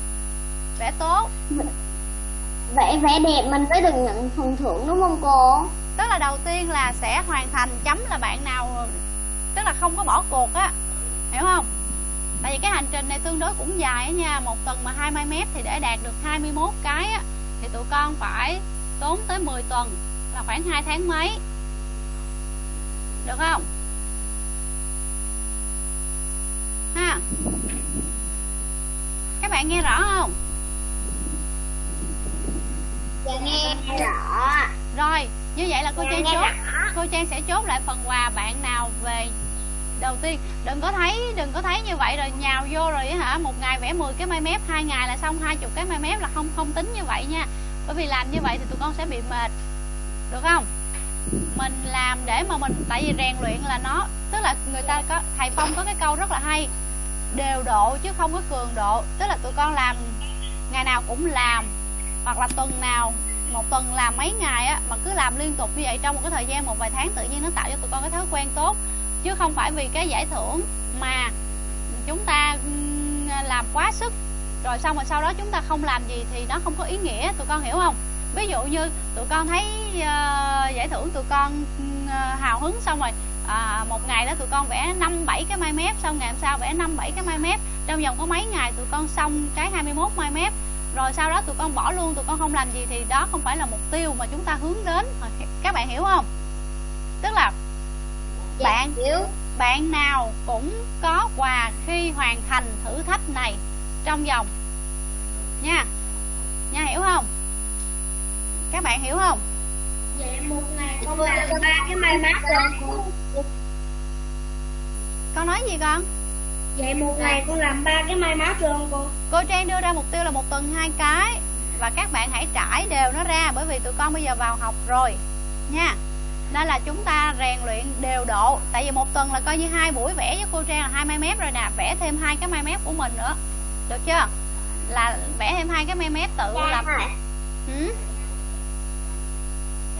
Vẽ tốt. Vẽ vẽ đẹp mình mới được nhận phần thưởng đúng không cô? Tức là đầu tiên là sẽ hoàn thành chấm là bạn nào tức là không có bỏ cuộc á hiểu không? Tại vì cái hành trình này tương đối cũng dài á nha một tuần mà 20 mét thì để đạt được 21 cái á thì tụi con phải tốn tới 10 tuần là khoảng 2 tháng mấy. Được không? Ha. Các bạn nghe rõ không? Dạ nghe rõ. Rồi như vậy là cô Dạ, trang chốt. rõ. cô trang sẽ chốt lại phần quà bạn nào về đầu tiên. Đừng có thấy đừng có thấy như vậy rồi nhào vô rồi á hả? Một ngày vẽ 10 cái mai mép hai ngày là xong 20 cái mai mép là không không tính như vậy nha. Bởi vì làm như vậy thì tụi con sẽ bị mệt được không? Mình làm để mà mình, tại vì rèn luyện là nó, tức là người ta có, thầy phong có cái câu rất là hay, đều độ chứ không có cường độ. Tức là tụi con làm, ngày nào cũng làm, hoặc là tuần nào, một tuần làm mấy ngày á, mà cứ làm liên tục như vậy trong một cái thời gian một vài tháng, tự nhiên nó tạo cho tụi con cái thói quen tốt. Chứ không phải vì cái giải thưởng mà chúng ta làm quá sức, rồi xong rồi sau đó chúng ta không làm gì thì nó không có ý nghĩa, tụi con hiểu không? Ví dụ như tụi con thấy ờ, giải thưởng tụi con ờ, hào hứng xong rồi à, một ngày đó tụi con vẽ năm bảy cái mai mép xong ngày hôm sau vẽ năm bảy cái mai mép. Trong vòng có mấy ngày tụi con xong cái 21 mai mép rồi sau đó tụi con bỏ luôn tụi con không làm gì thì đó không phải là mục tiêu mà chúng ta hướng đến. Các bạn hiểu không? Tức là Dạ, bạn hiểu. bạn nào cũng có quà khi hoàn thành thử thách này trong vòng. Nha. Nha hiểu không các bạn hiểu không? Vậy một ngày con làm ba cái may mắn rồi. Cô. con nói gì con? Vậy một ngày con làm ba cái may mắn rồi không cô? cô trang đưa ra mục tiêu là một tuần hai cái. Và các bạn hãy trải đều nó ra bởi vì tụi con bây giờ vào học rồi. Nha. Nên là chúng ta rèn luyện đều độ. Tại vì một tuần là coi như hai buổi vẽ với cô trang là hai mai mép rồi nè. Vẽ thêm hai cái mai mép của mình nữa. Được chưa? Là vẽ thêm hai cái mai mép tự Dạ lập. hỏi ừ?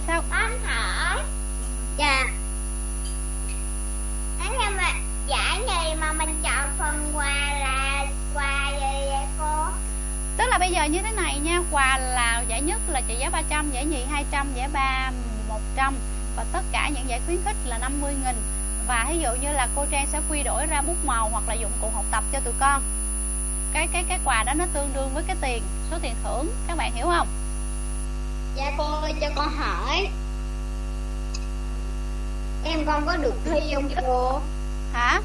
Sao anh hỏi? Dạ. Anh như mà giải gì mà mình chọn phần quà là quà gì vậy cô? Tức là bây giờ như thế này nha Quà là giải nhất là trị giá 300 Giải nhì 200, giải ba 100 Và tất cả những giải khuyến khích là 50 nghìn. Và ví dụ như là cô Trang sẽ quy đổi ra bút màu Hoặc là dụng cụ học tập cho tụi con. Cái cái cái quà đó nó tương đương với cái tiền số tiền thưởng. Các bạn hiểu không? Dạ cô ơi cho con hỏi. Em con có được thi không cô? Hả?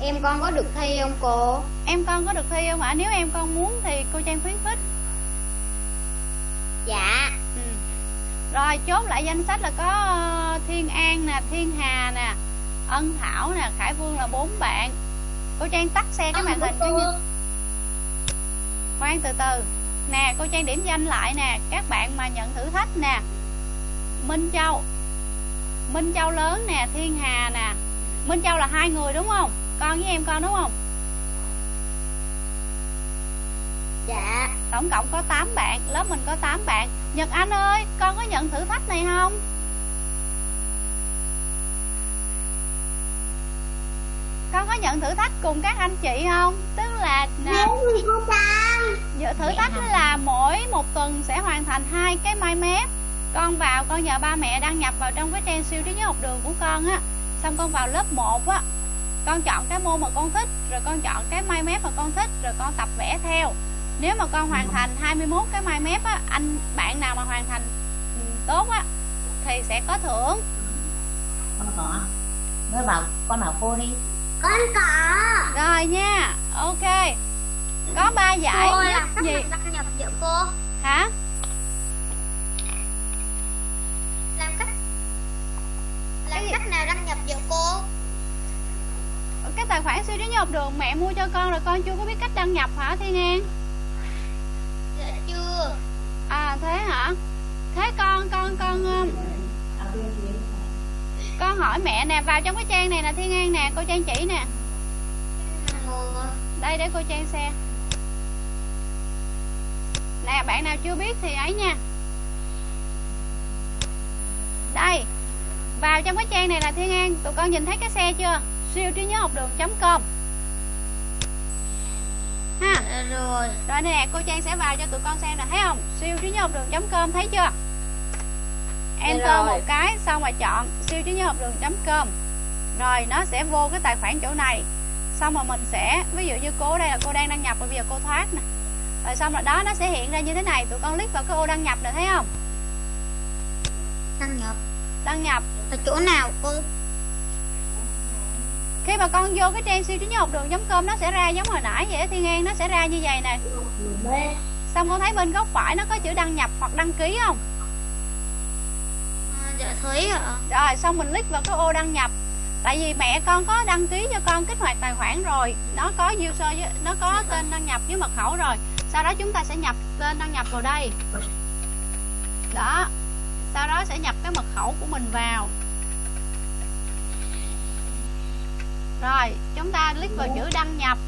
Em con có được thi không cô? Em con có được thi không ạ? Nếu em con muốn thì cô Trang khuyến khích. Dạ. Ừ. rồi chốt lại danh sách là có ờ, Thiên An nè Thiên Hà nè Ân Thảo nè Khải Vương là bốn bạn. Cô Trang tắt xe cái màn hình khoan từ từ nè cô Trang điểm danh lại nè các bạn mà nhận thử thách nè. Minh Châu. Minh Châu lớn nè Thiên Hà nè. Minh Châu là hai người đúng không? Con với em con đúng không? Dạ. Tổng cộng có 8 bạn lớp mình có 8 bạn. Nhật Anh ơi con có nhận thử thách này không con có nhận thử thách cùng các anh chị không? Tức là Trang Giờ thử thách là mỗi một tuần sẽ hoàn thành hai cái mai mép. Con vào con nhờ ba mẹ đăng nhập vào trong cái trang siêu trí nhớ học đường của con á. Xong con vào lớp 1 á. Con chọn cái môn mà con thích rồi con chọn cái mai mép mà con thích rồi con tập vẽ theo. Nếu mà con hoàn thành 21 cái mai mép á anh bạn nào mà hoàn thành ừ, tốt á thì sẽ có thưởng. Con có mới bảo con bảo cô đi con có rồi nha. Ok. Có ba giải. Cô nhất cách gì? đăng nhập giữa cô. Hả? Làm cách làm cách nào đăng nhập giữa cô? Cái tài khoản siêu trí học đường mẹ mua cho con rồi con chưa có biết cách đăng nhập hả Thiên An? Dạ chưa. À thế hả? Thế con con con con hỏi mẹ nè vào trong cái trang này nè Thiên An nè cô Trang chỉ nè. Đây để cô Trang xe nè bạn nào chưa biết thì ấy nha. Đây vào trong cái trang này là Thiên An. Tụi con nhìn thấy cái xe chưa? Siêu trí nhớ học đường com. Ha. Rồi. Rồi nè cô Trang sẽ vào cho tụi con xem nè. Thấy không? Siêu trí nhớ học đường com thấy chưa enter rồi. một cái xong rồi chọn siêu trí nhớ học đường com. Rồi nó sẽ vô cái tài khoản chỗ này. Xong rồi mình sẽ ví dụ như cô đây là cô đang đăng nhập rồi bây giờ cô thoát nè. Rồi xong rồi đó nó sẽ hiện ra như thế này. Tụi con click vào cái ô đăng nhập nè thấy không? Đăng nhập. Đăng nhập. Ở chỗ nào cô? Khi mà con vô cái trang siêu trí nhớ học đường com nó sẽ ra giống hồi nãy vậy á, thiên an. Nó sẽ ra như vậy nè. Xong con thấy bên góc phải nó có chữ đăng nhập hoặc đăng ký không dạ thấy ạ. Rồi xong mình click vào cái ô đăng nhập. Tại vì mẹ con có đăng ký cho con kích hoạt tài khoản rồi. Nó có user với, nó có tên đăng nhập với mật khẩu rồi. Sau đó chúng ta sẽ nhập tên đăng nhập vào đây. Đó. Sau đó sẽ nhập cái mật khẩu của mình vào. Rồi chúng ta click vào chữ đăng nhập.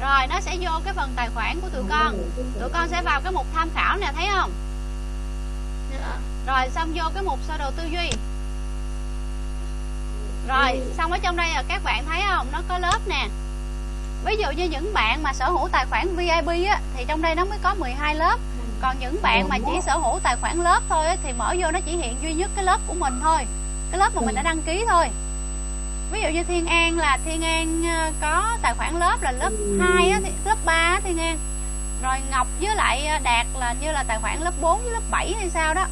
Rồi nó sẽ vô cái phần tài khoản của tụi con. Tụi con sẽ vào cái mục tham khảo nè thấy không? Dạ rồi xong vô cái mục sơ đồ tư duy. Rồi xong ở trong đây là các bạn thấy không? Nó có lớp nè. Ví dụ như những bạn mà sở hữu tài khoản VIP á, thì trong đây nó mới có 12 lớp. Còn những bạn mà chỉ sở hữu tài khoản lớp thôi á, thì mở vô nó chỉ hiện duy nhất cái lớp của mình thôi. Cái lớp mà mình đã đăng ký thôi. Ví dụ như Thiên An là Thiên An ờ, có tài khoản lớp là lớp 2 á, lớp 3 á, Thiên An. Rồi Ngọc với lại ờ, Đạt là như là tài khoản lớp 4 với lớp 7 hay sao đó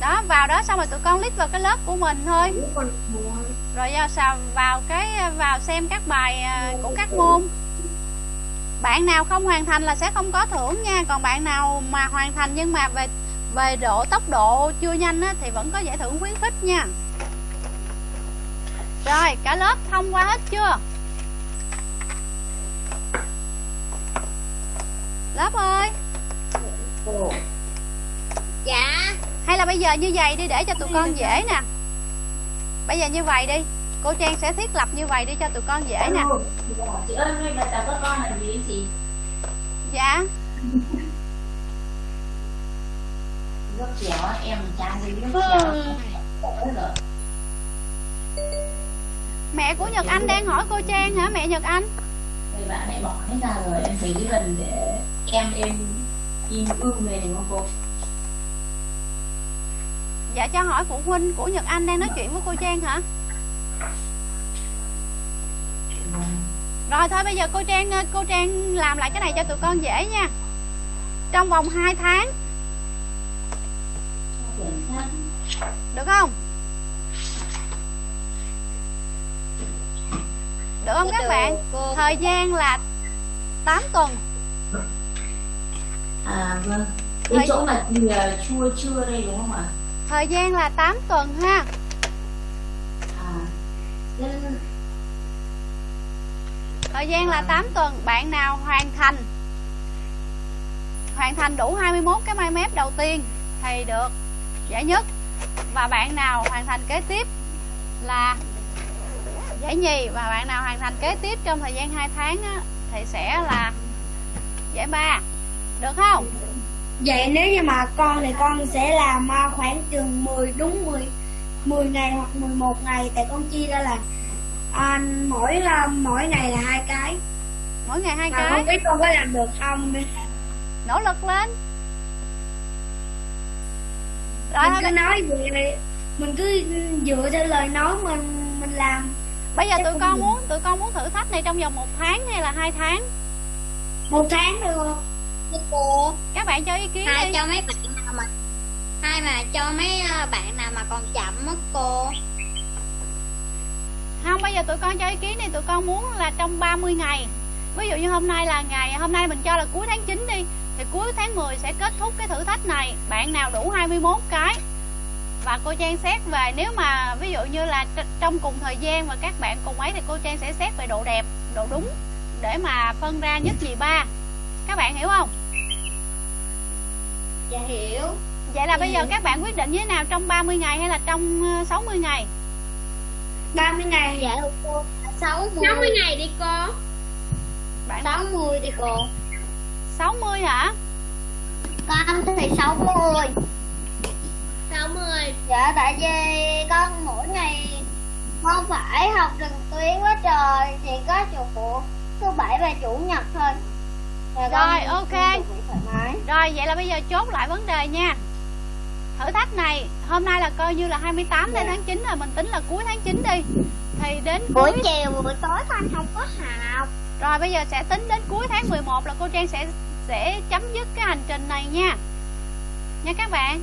đó vào đó xong rồi tụi con lít vào cái lớp của mình thôi. Rồi à, vào sao vào cái à, vào xem các bài à, của các môn. Bạn nào không hoàn thành là sẽ không có thưởng nha. Còn bạn nào mà hoàn thành nhưng mà về về độ tốc độ chưa nhanh á, thì vẫn có giải thưởng khuyến khích nha. Rồi cả lớp thông qua hết chưa? Lớp ơi dạ. Hay là bây giờ như vậy đi để cho tụi con dễ nè. Bây giờ như vậy đi. Cô trang sẽ thiết lập như vậy đi cho tụi con dễ nè. Chị ơi nay là chào các con là gì chị? Dạ. Nước chéo em trang đi chéo giời. mẹ của nhật anh đang hỏi cô trang hả mẹ nhật anh? Thì bạn ấy bỏ hết ra rồi em thấy cái lần để em em in ưu về đúng không cô dạ cho hỏi phụ huynh của nhật anh đang nói chuyện với cô trang hả? Rồi thôi bây giờ cô trang cô trang làm lại cái này cho tụi con dễ nha. Trong vòng 2 tháng. Được không? Được không các bạn? Thời gian là 8 tuần. À vâng. Cái chỗ mà ờ, chua chưa đây đúng không ạ thời gian là 8 tuần ha. Nên Thời gian là 8 tuần Bạn nào hoàn thành? Hoàn thành đủ 21 cái mai mép đầu tiên Thì được giải nhất. Và bạn nào hoàn thành kế tiếp Là giải nhì. Và bạn nào hoàn thành kế tiếp trong thời gian 2 tháng á, Thì sẽ là giải ba. Được không? Vậy nếu như mà con thì con sẽ làm à, khoảng chừng 10 đúng 10 10 ngày hoặc 11 ngày. Tại con chia ra là à, mỗi mỗi ngày là hai cái. Mỗi ngày hai mà cái? không biết con có làm được không? Nỗ lực lên. Rồi mình cứ nói về mình cứ dựa theo lời nói mình mình làm. Bây giờ tụi con muốn tụi con muốn thử thách này trong vòng một tháng hay là hai tháng? Một tháng được không Thưa cô các bạn cho ý kiến hai đi. cho mấy bạn nào mà hai mà cho mấy ờ, bạn nào mà còn chậm mất cô. Không bây giờ tụi con cho ý kiến đi. Tụi con muốn là trong 30 ngày. Ví dụ như hôm nay là ngày hôm nay mình cho là cuối tháng 9 đi thì cuối tháng 10 sẽ kết thúc cái thử thách này. Bạn nào đủ 21 cái. Và cô Trang xét về. Nếu mà ví dụ như là tr- trong cùng thời gian mà các bạn cùng ấy thì cô Trang sẽ xét về độ đẹp độ đúng để mà phân ra nhất nhì ba. Các bạn hiểu không dạ hiểu. Vậy là bây giờ các bạn quyết định như thế nào trong 30 ngày hay là trong ờ, 60 ngày? 30 ngày. Dạ cô sáu mươi 60 ngày đi cô. Bạn sáu mươi đi cô. 60 hả? Con thì sáu mươi. Sáu mươi. Dạ tại vì con mỗi ngày không phải học trực tuyến quá trời chỉ có chủ thứ bảy và chủ nhật thôi Rồi ok. Rồi vậy là bây giờ chốt lại vấn đề nha. Thử thách này Hôm nay là coi như là 28 đến Dạ. tháng 9 rồi Mình tính là cuối tháng 9 đi. Thì đến buổi cuối chiều buổi tối con không có học Rồi bây giờ sẽ tính đến cuối tháng 11 là cô Trang sẽ sẽ chấm dứt cái hành trình này nha. Nha các bạn.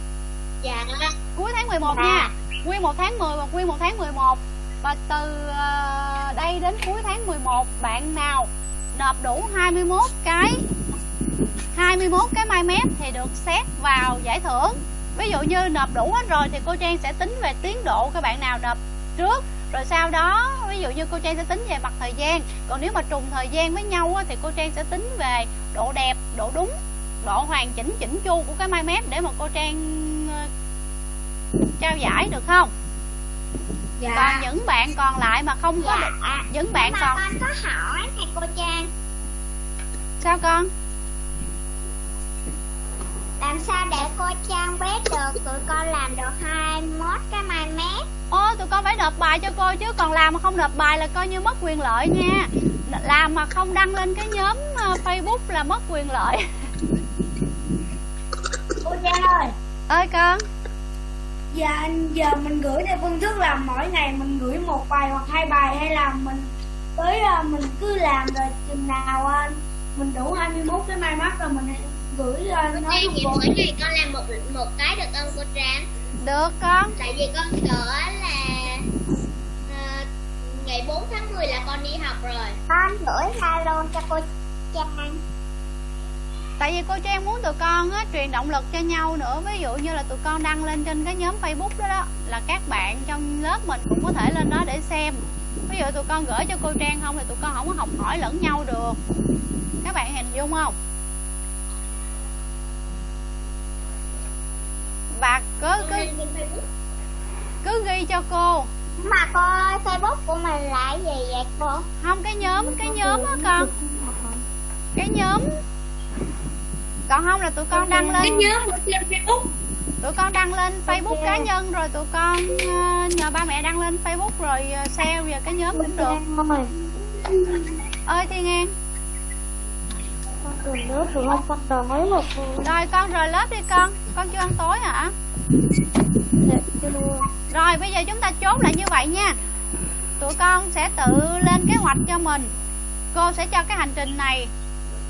Dạ. Cuối tháng 11 Dạ. nha. Nguyên một tháng 10 và nguyên một tháng 11 Và từ ờ, đây đến cuối tháng 11 Bạn nào nộp đủ 21 cái 21 cái mai mép thì được xét vào giải thưởng Ví dụ như nộp đủ hết rồi thì cô Trang sẽ tính về tiến độ các bạn nào nộp trước Rồi sau đó ví dụ như cô Trang sẽ tính về mặt thời gian Còn nếu mà trùng thời gian với nhau thì cô Trang sẽ tính về độ đẹp, độ đúng Độ hoàn chỉnh chỉnh chu của cái mai mép để mà cô Trang ờ, trao giải được không? Dạ. Còn những bạn còn lại mà không có được dạ Những bạn mà còn con có hỏi thầy cô Trang. Sao con? làm sao để cô Trang biết được tụi con làm được 21 cái mai mét? Ô tụi con phải nộp bài cho cô chứ Còn làm mà không nộp bài là coi như mất quyền lợi nha. Làm mà không đăng lên cái nhóm ờ, Facebook là mất quyền lợi. Cô Trang ơi. Ơi con Dạ giờ mình gửi theo phương thức là mỗi ngày mình gửi một bài hoặc hai bài hay là mình tới à, mình cứ làm rồi chừng nào à, mình đủ 21 cái mai mắt rồi mình gửi Cô nói Trang vậy bộ. mỗi ngày con làm một một cái được không cô Trang? Được con. Tại vì con sợ là ờ, ngày 4 tháng 10 là con đi học rồi. Con gửi Zalo cho cô Trang Tại vì cô Trang muốn tụi con á, truyền động lực cho nhau nữa. Ví dụ như là tụi con đăng lên trên cái nhóm Facebook đó đó Là các bạn trong lớp mình cũng có thể lên đó để xem. Ví dụ tụi con gửi cho cô Trang không Thì tụi con không có học hỏi lẫn nhau được. Các bạn hình dung không? Và cứ, cứ, cứ ghi cho cô. Mà cô ơi, Facebook của mình là gì vậy cô? Không cái nhóm, cái nhóm á con. Cái nhóm Còn không là tụi con đăng cái lên nhớ trên Facebook. Tụi con đăng lên Facebook cá nhân rồi tụi con ờ, nhờ ba mẹ đăng lên Facebook rồi ờ, share về cái nhóm cũng được. Ơi Thiên An. Con đường nước được không con đói mà cô rồi con rời lớp đi con. Con chưa ăn tối hả? Dạ, rồi bây giờ chúng ta chốt lại như vậy nha. Tụi con sẽ tự lên kế hoạch cho mình. Cô sẽ cho cái hành trình này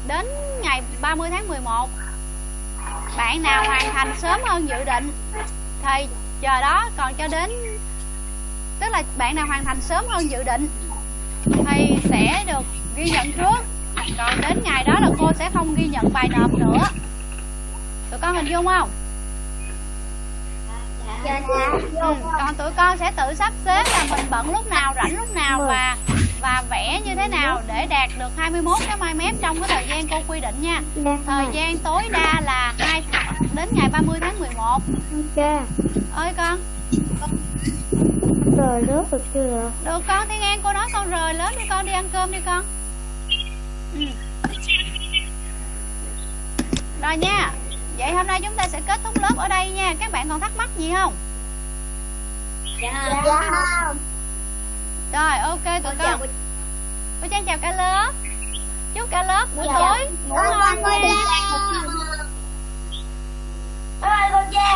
đến ngày 30 tháng 11 bạn nào hoàn thành sớm hơn dự định thì chờ đó. Còn cho đến, tức là bạn nào hoàn thành sớm hơn dự định thì sẽ được ghi nhận trước. Còn đến ngày đó là cô sẽ không ghi nhận bài nộp nữa. Tụi con hình dung không? Dạ ừ. còn tụi con sẽ tự sắp xếp là mình bận lúc nào rảnh lúc nào và và vẽ như thế nào để đạt được 21 cái mai mép trong cái thời gian cô quy định nha. Thời gian tối đa là hai đến ngày 30 tháng 11 ok. Ơi con. Rời nước được chưa được con thiên an cô nói con rời lớp đi con đi ăn cơm đi con. Ừ. rồi nha vậy hôm nay chúng ta sẽ kết thúc lớp ở đây nha. Các bạn còn thắc mắc gì không? Dạ. Dạ. rồi ok tụi Con cô. Trang chào cả lớp. Chúc cả lớp buổi Dạ. tối. Ngủ ngon nha Trang. bye. Bye cô cha